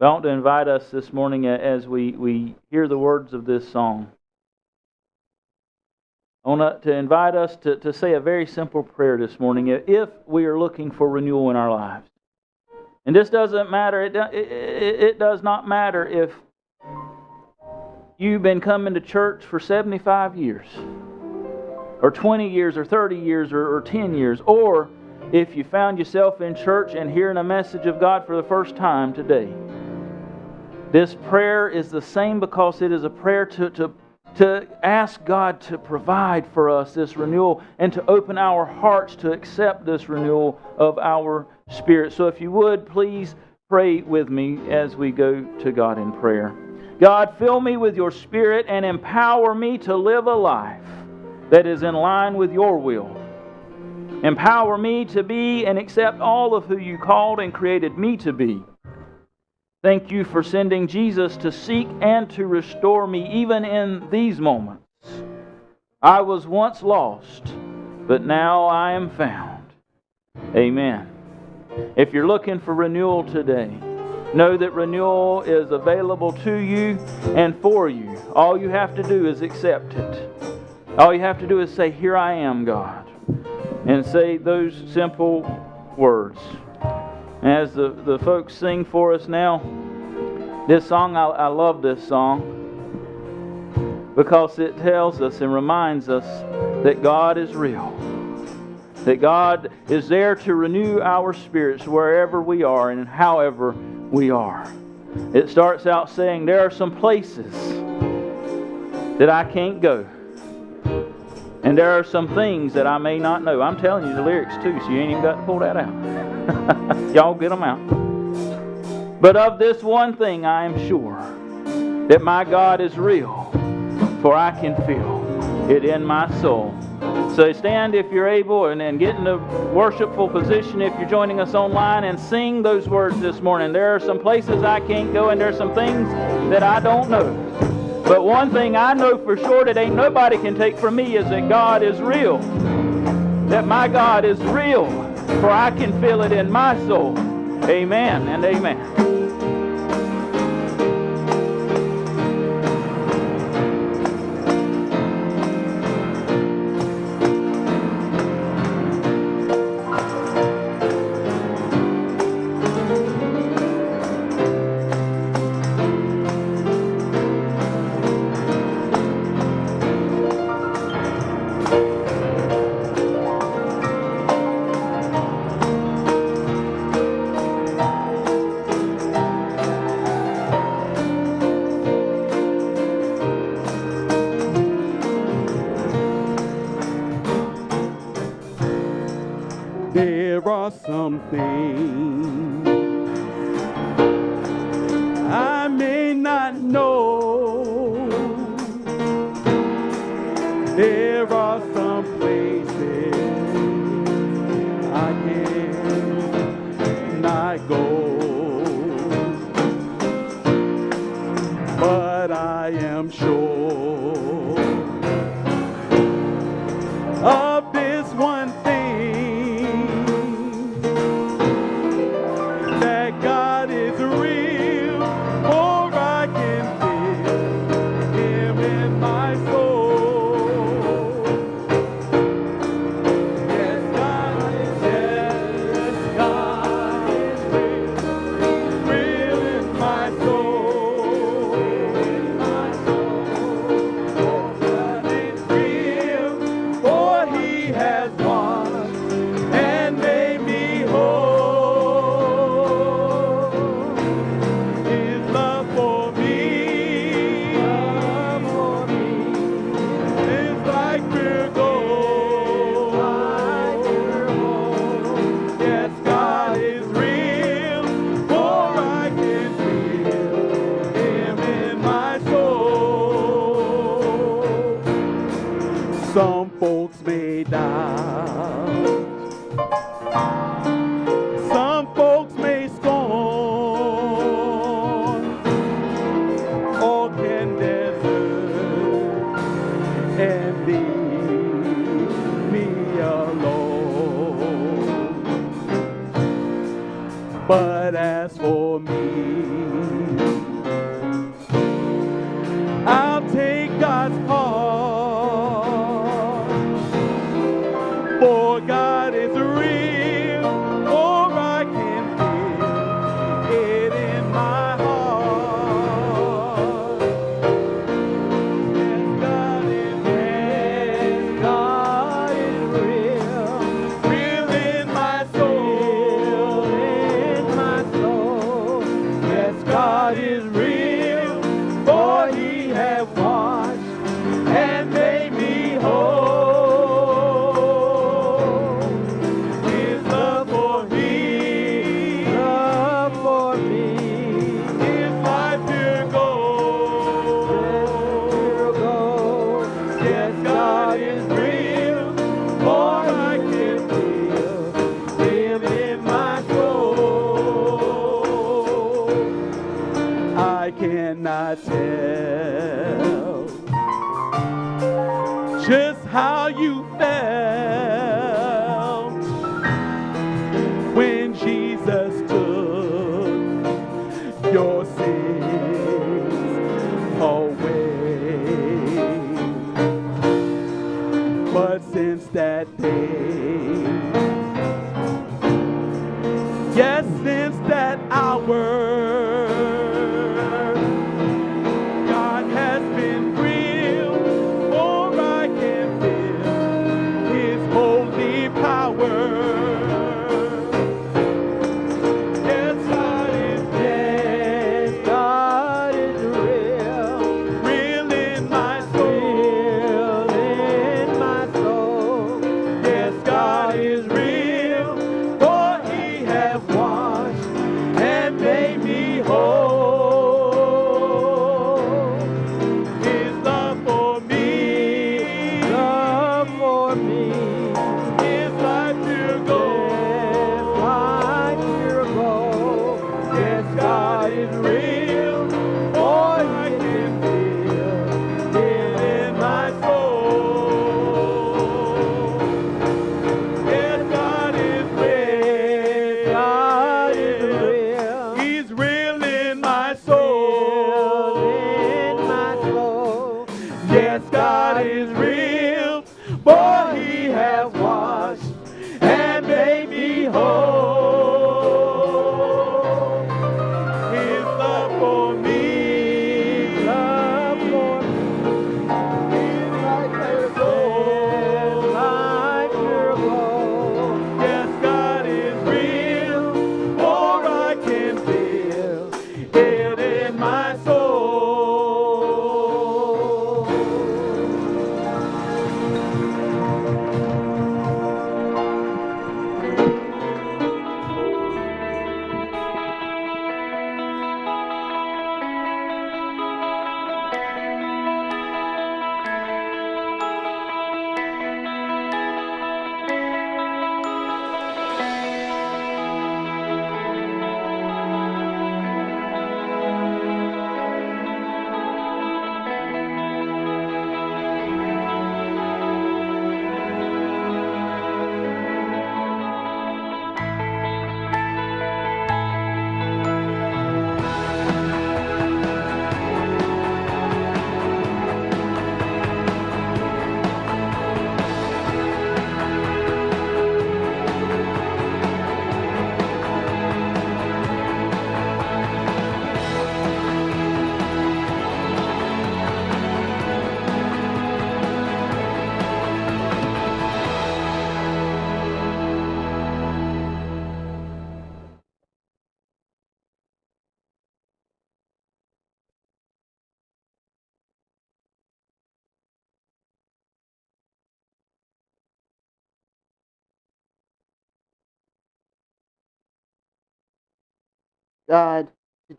I want to invite us this morning as we, we hear the words of this song. I want to invite us to, to say a very simple prayer this morning if we are looking for renewal in our lives. And this doesn't matter, it, it, it does not matter if you've been coming to church for 75 years, or 20 years, or 30 years, or, or 10 years, or if you found yourself in church and hearing a message of God for the first time today. This prayer is the same because it is a prayer to, to, to ask God to provide for us this renewal and to open our hearts to accept this renewal of our spirit. So, if you would, please pray with me as we go to God in prayer. God, fill me with your spirit and empower me to live a life that is in line with your will. Empower me to be and accept all of who you called and created me to be. Thank you for sending Jesus to seek and to restore me even in these moments. I was once lost, but now I am found. Amen. If you're looking for renewal today, know that renewal is available to you and for you. All you have to do is accept it. All you have to do is say, Here I am, God, and say those simple words. As the, the folks sing for us now, this song, I, I love this song because it tells us and reminds us that God is real. That God is there to renew our spirits wherever we are and however we are. It starts out saying, There are some places that I can't go. And there are some things that I may not know. I'm telling you the lyrics too, so you ain't even got to pull that out. (laughs) Y'all get them out. But of this one thing I am sure that my God is real, for I can feel it in my soul. So stand if you're able and then get in a worshipful position if you're joining us online and sing those words this morning. There are some places I can't go and there's some things that I don't know. But one thing I know for sure that ain't nobody can take from me is that God is real. That my God is real, for I can feel it in my soul. Amen and amen.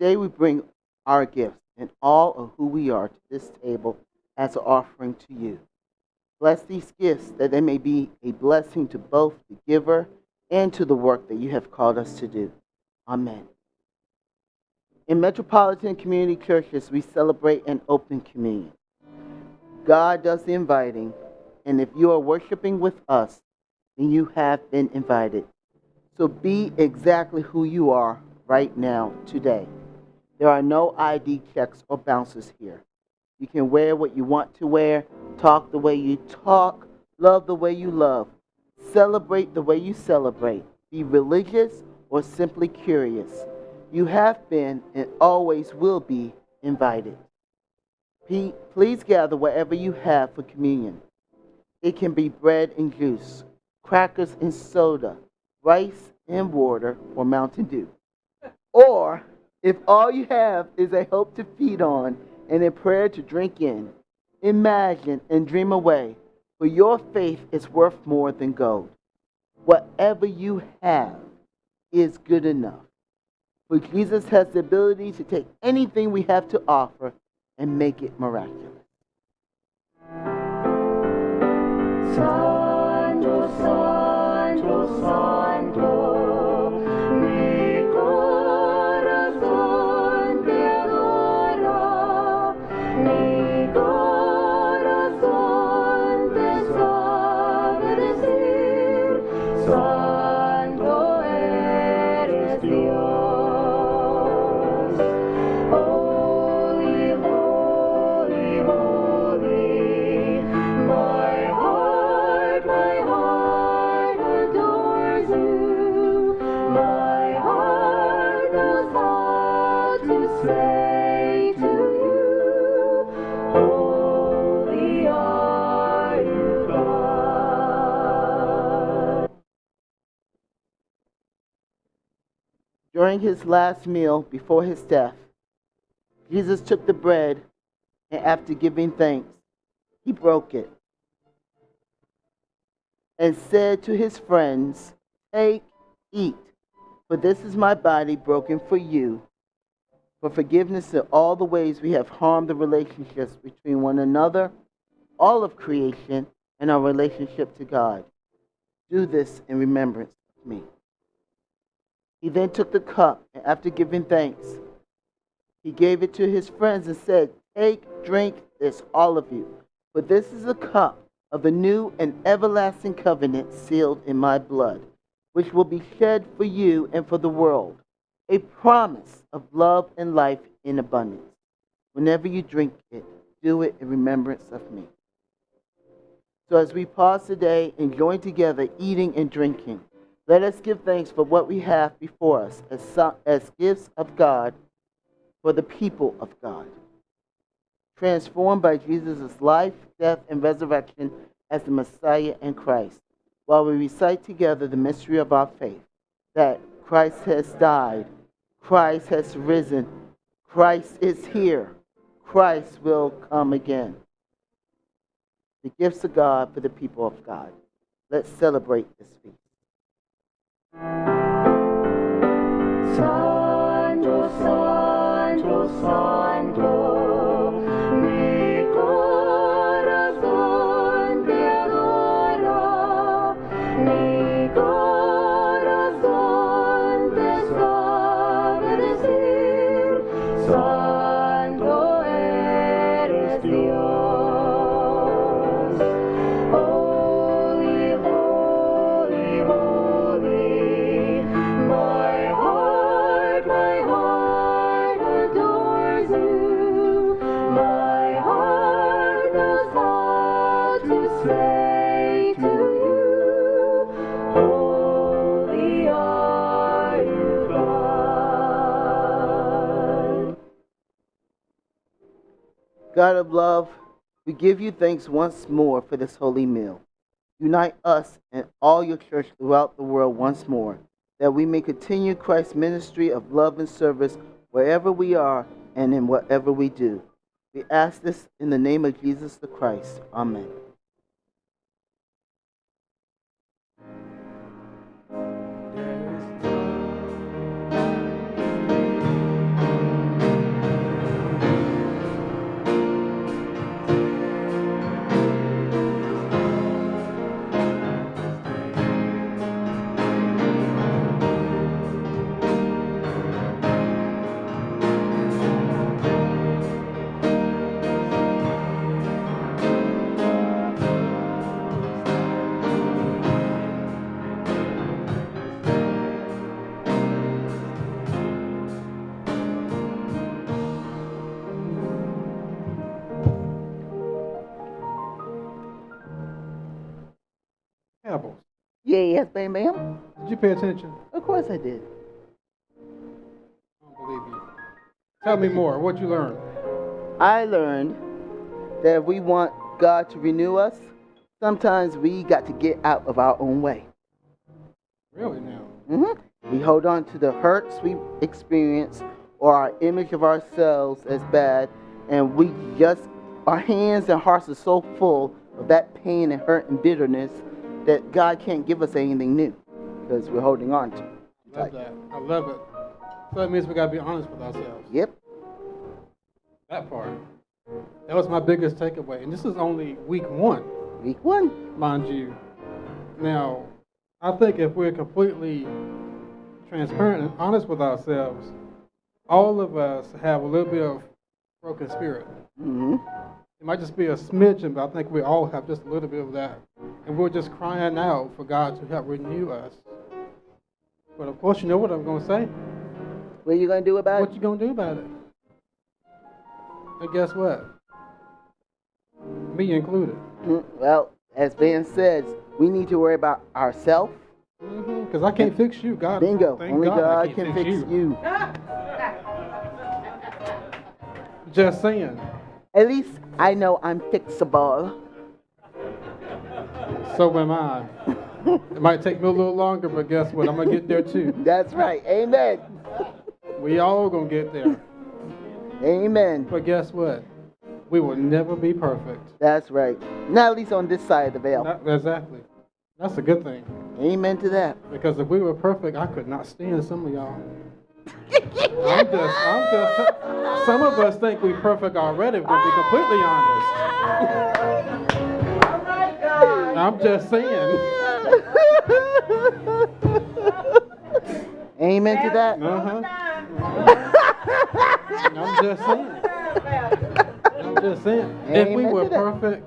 Today we bring our gifts and all of who we are to this table as an offering to you. Bless these gifts that they may be a blessing to both the giver and to the work that you have called us to do. Amen. In metropolitan community churches, we celebrate an open communion. God does the inviting, and if you are worshiping with us, then you have been invited. So be exactly who you are right now, today. There are no ID checks or bouncers here. You can wear what you want to wear, talk the way you talk, love the way you love, celebrate the way you celebrate, be religious or simply curious. You have been and always will be invited. Please gather whatever you have for communion. It can be bread and juice, crackers and soda, rice and water, or Mountain Dew. Or if all you have is a hope to feed on and a prayer to drink in, imagine and dream away, for your faith is worth more than gold. Whatever you have is good enough. For Jesus has the ability to take anything we have to offer and make it miraculous. During his last meal before his death, Jesus took the bread and after giving thanks, he broke it and said to his friends, Take, eat, for this is my body broken for you, for forgiveness of all the ways we have harmed the relationships between one another, all of creation, and our relationship to God. Do this in remembrance of me. He then took the cup, and after giving thanks, he gave it to his friends and said, Take, drink this, all of you. For this is the cup of the new and everlasting covenant sealed in my blood, which will be shed for you and for the world, a promise of love and life in abundance. Whenever you drink it, do it in remembrance of me. So as we pause today and join together eating and drinking, let us give thanks for what we have before us as, as gifts of God for the people of God. Transformed by Jesus' life, death, and resurrection as the Messiah and Christ, while we recite together the mystery of our faith that Christ has died, Christ has risen, Christ is here, Christ will come again. The gifts of God for the people of God. Let's celebrate this feast. Santo, Santo, Santo, God of love, we give you thanks once more for this holy meal. Unite us and all your church throughout the world once more, that we may continue Christ's ministry of love and service wherever we are and in whatever we do. We ask this in the name of Jesus the Christ. Amen. Yes, bam, bam. Did you pay attention? Of course I did. I don't believe you. Tell me more. What you learned? I learned that if we want God to renew us, sometimes we got to get out of our own way. Really now? hmm We hold on to the hurts we experience or our image of ourselves as bad, and we just, our hands and hearts are so full of that pain and hurt and bitterness that God can't give us anything new because we're holding on to. I love that. I love it. So that means we gotta be honest with ourselves. Yep. That part. That was my biggest takeaway. And this is only week one. Week one. Mind you. Now, I think if we're completely transparent and honest with ourselves, all of us have a little bit of broken spirit. hmm It might just be a smidgen, but I think we all have just a little bit of that. And we're just crying out for God to help renew us. But of course, you know what I'm going to say. What are you going to do about it? What you going to do about it? And guess what? Me included. Mm, Well, as Ben says, we need to worry about ourselves. Because I can't fix you. God. Bingo. thank Only God, I God can't can fix you. (laughs) Just saying. At least I know I'm fixable. So am I. it might take me a little longer, but guess what? I'm going to get there too. (laughs) That's right. Amen. We all going to get there. Amen. But guess what? We will never be perfect. That's right. Not at least on this side of the veil. Not- exactly. That's a good thing. Amen to that. Because if we were perfect, I could not stand some of y'all. I'm just, I'm just, some of us think we're perfect already, to be completely honest. I'm just saying. Amen to that. Uh-huh. I'm just saying. I'm just saying. If we were perfect,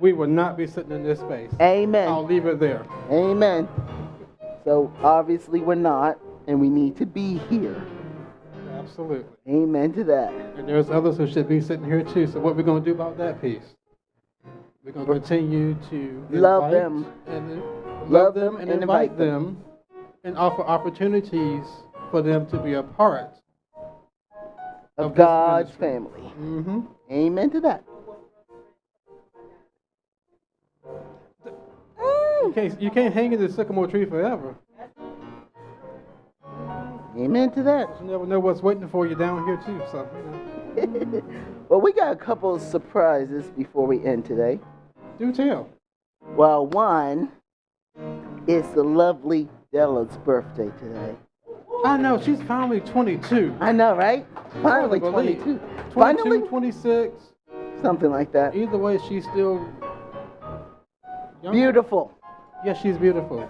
we would not be sitting in this space. Amen. I'll leave it there. Amen. So obviously we're not, and we need to be here. Absolutely. Amen to that. And there's others who should be sitting here too. So what we're going to do about that piece? We're going to continue to Love them. and love, Love them them and and invite invite them and offer opportunities for them to be a part Of this God's family. Mm-hmm. Amen to that. You can't, you can't hang in the sycamore tree forever. Amen to that. You never know what's waiting for you down here too. So you (laughs) know. well, we got a couple of surprises before we end today. do tell. Well, one is the lovely Della's birthday today. I know she's finally 22. I know, right? Finally Hard 22. 22, Finally, 26. something like that. Either way, she's still young. Beautiful. Yeah, she's beautiful.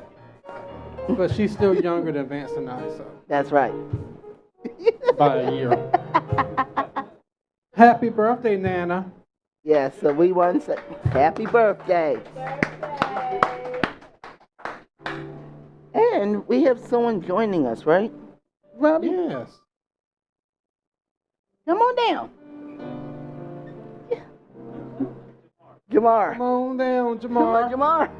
But she's still younger than Vance and I, so That's right. by a year. (laughs) Happy birthday, Nana. Yes, so we want to say happy birthday. And we have someone joining us, right? Robbie? Yes. Come on down. Jamar. Come on down, Come on, Jamar.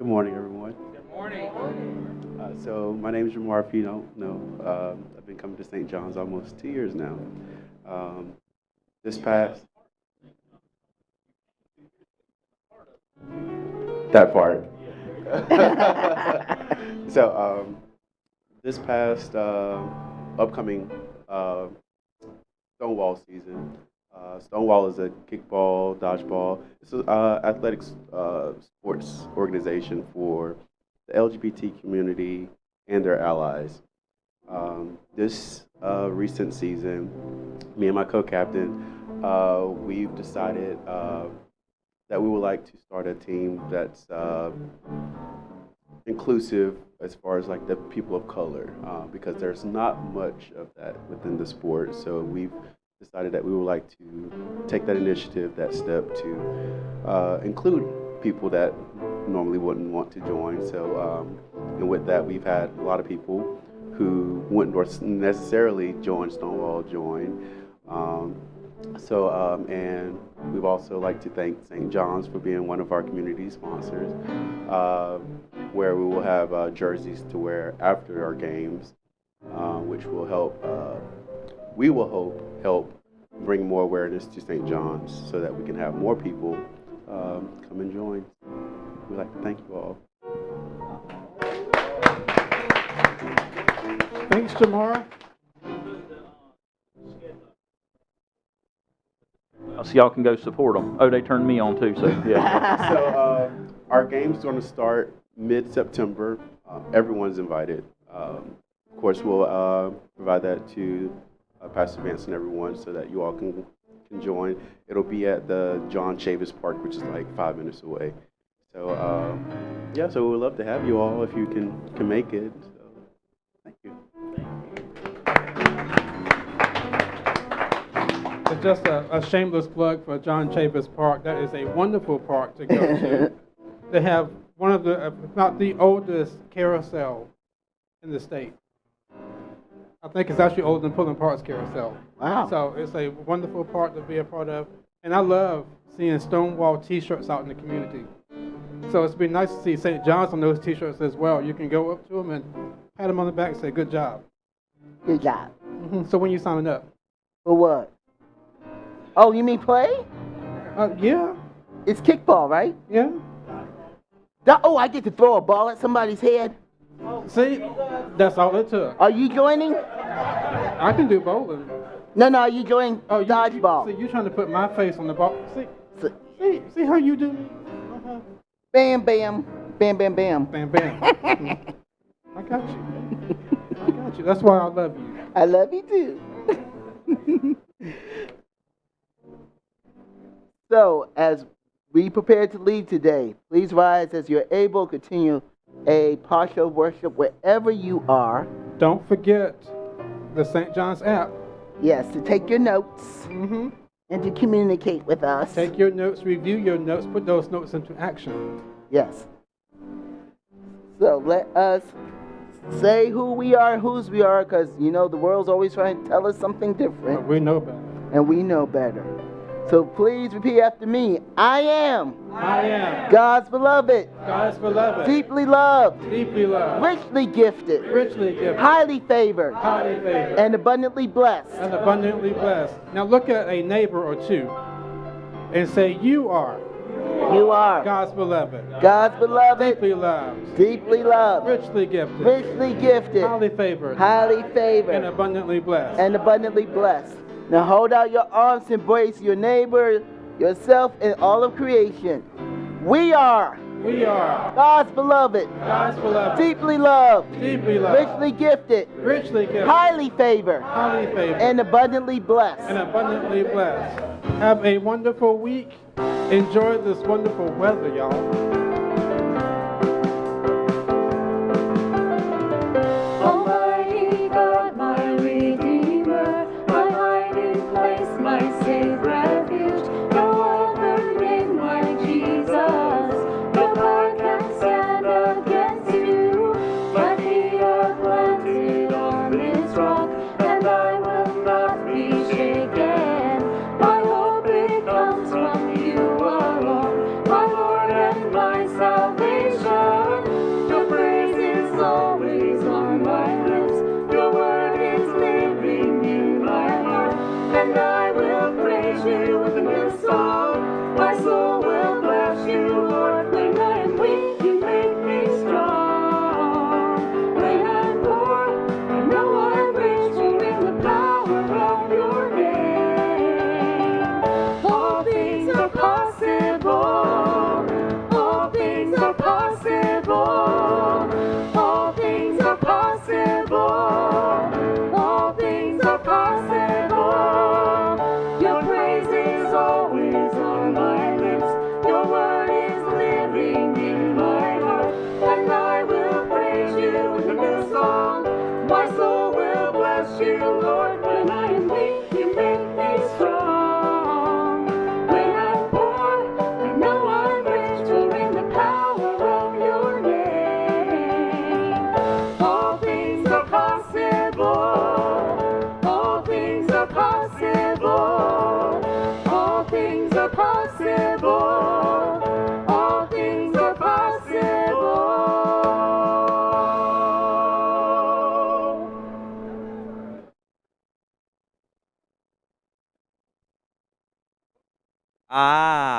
Jamar. Good morning, everyone. Good morning. Uh, so my name is Jamar. If you don't know, um, I've been coming to St. John's almost two years now. Um, this past that part. (laughs) so um, this past uh, upcoming uh, Stonewall season, uh, Stonewall is a kickball, dodgeball. It's an uh, athletics uh, sports organization for the LGBT community and their allies. Um, this uh, recent season, me and my co-captain, uh, we've decided uh, that we would like to start a team that's inclusive as far as like the people of color, because there's not much of that within the sport. So we've decided that we would like to take that initiative, that step to uh, include people that normally wouldn't want to join. So, um, and with that, we've had a lot of people who wouldn't necessarily join Stonewall join. Um, so, um, and we've also like to thank St. John's for being one of our community sponsors, uh, where we will have uh, jerseys to wear after our games, uh, which will help. Uh, we will hope help bring more awareness to St. John's, so that we can have more people um, come and join. We'd like to thank you all. Thanks, Jamar. So y'all can go support them. Oh, they turned me on too, so (laughs) yeah. so uh, our game's going to start mid-September. Uh, everyone's invited. Um, of course, we'll uh, provide that to uh, Pastor Vance and everyone so that you all can can join. It'll be at the John Chavis Park, which is like five minutes away. So um, yeah, so we'd love to have you all if you can can make it. So, thank you. It's just a, a shameless plug for John Chavis Park. That is a wonderful park to go to. (laughs) they have one of the, if not the oldest carousel in the state. I think it's actually older than Pullen Park's carousel. Wow. So it's a wonderful part to be a part of. And I love seeing Stonewall t shirts out in the community. So it's been nice to see St. John's on those t shirts as well. You can go up to them and pat them on the back and say, Good job. Good job. hmm So when you signing up? For what? Oh, you mean play? Uh, yeah. It's kickball, right? Yeah. That- oh, I get to throw a ball at somebody's head. See, that's all it took. Are you joining? I can do bowling. No, no, are you joining Oh, you, dodgeball? You, see, you're trying to put my face on the ball. See, see, see how you do me? Uh-huh. Bam, bam, bam, bam, bam. Bam, bam. (laughs) I got you. I got you. That's why I love you. I love you too. (laughs) so, as we prepare to leave today, please rise as you're able. To continue a partial worship wherever you are. Don't forget the St. John's app. Yes, to take your notes Mm-hmm. and to communicate with us. Take your notes, review your notes, put those notes into action. Yes. So let us say who we are, whose we are, because you know the world's always trying to tell us something different, But we know better. and we know better. So please repeat after me. I am I am God's beloved, God's beloved, deeply loved, deeply loved, richly gifted, richly gifted, highly favored, highly favored, and abundantly blessed. and abundantly blessed. Now look at a neighbor or two and say, You are You are God's beloved, God's beloved, deeply loved, deeply loved, richly gifted, richly gifted, highly favored, highly favored. and abundantly blessed. and abundantly blessed. Now hold out your arms, embrace your neighbor, yourself, and all of creation. We are We are God's beloved, God's beloved, deeply loved, deeply loved, richly gifted, richly gifted, highly favored, highly favored, and abundantly blessed. and abundantly blessed. Have a wonderful week. Enjoy this wonderful weather, y'all.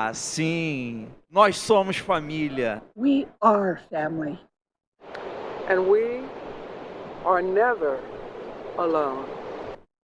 Ah, sim. Nós somos família. We are family. And we are never alone.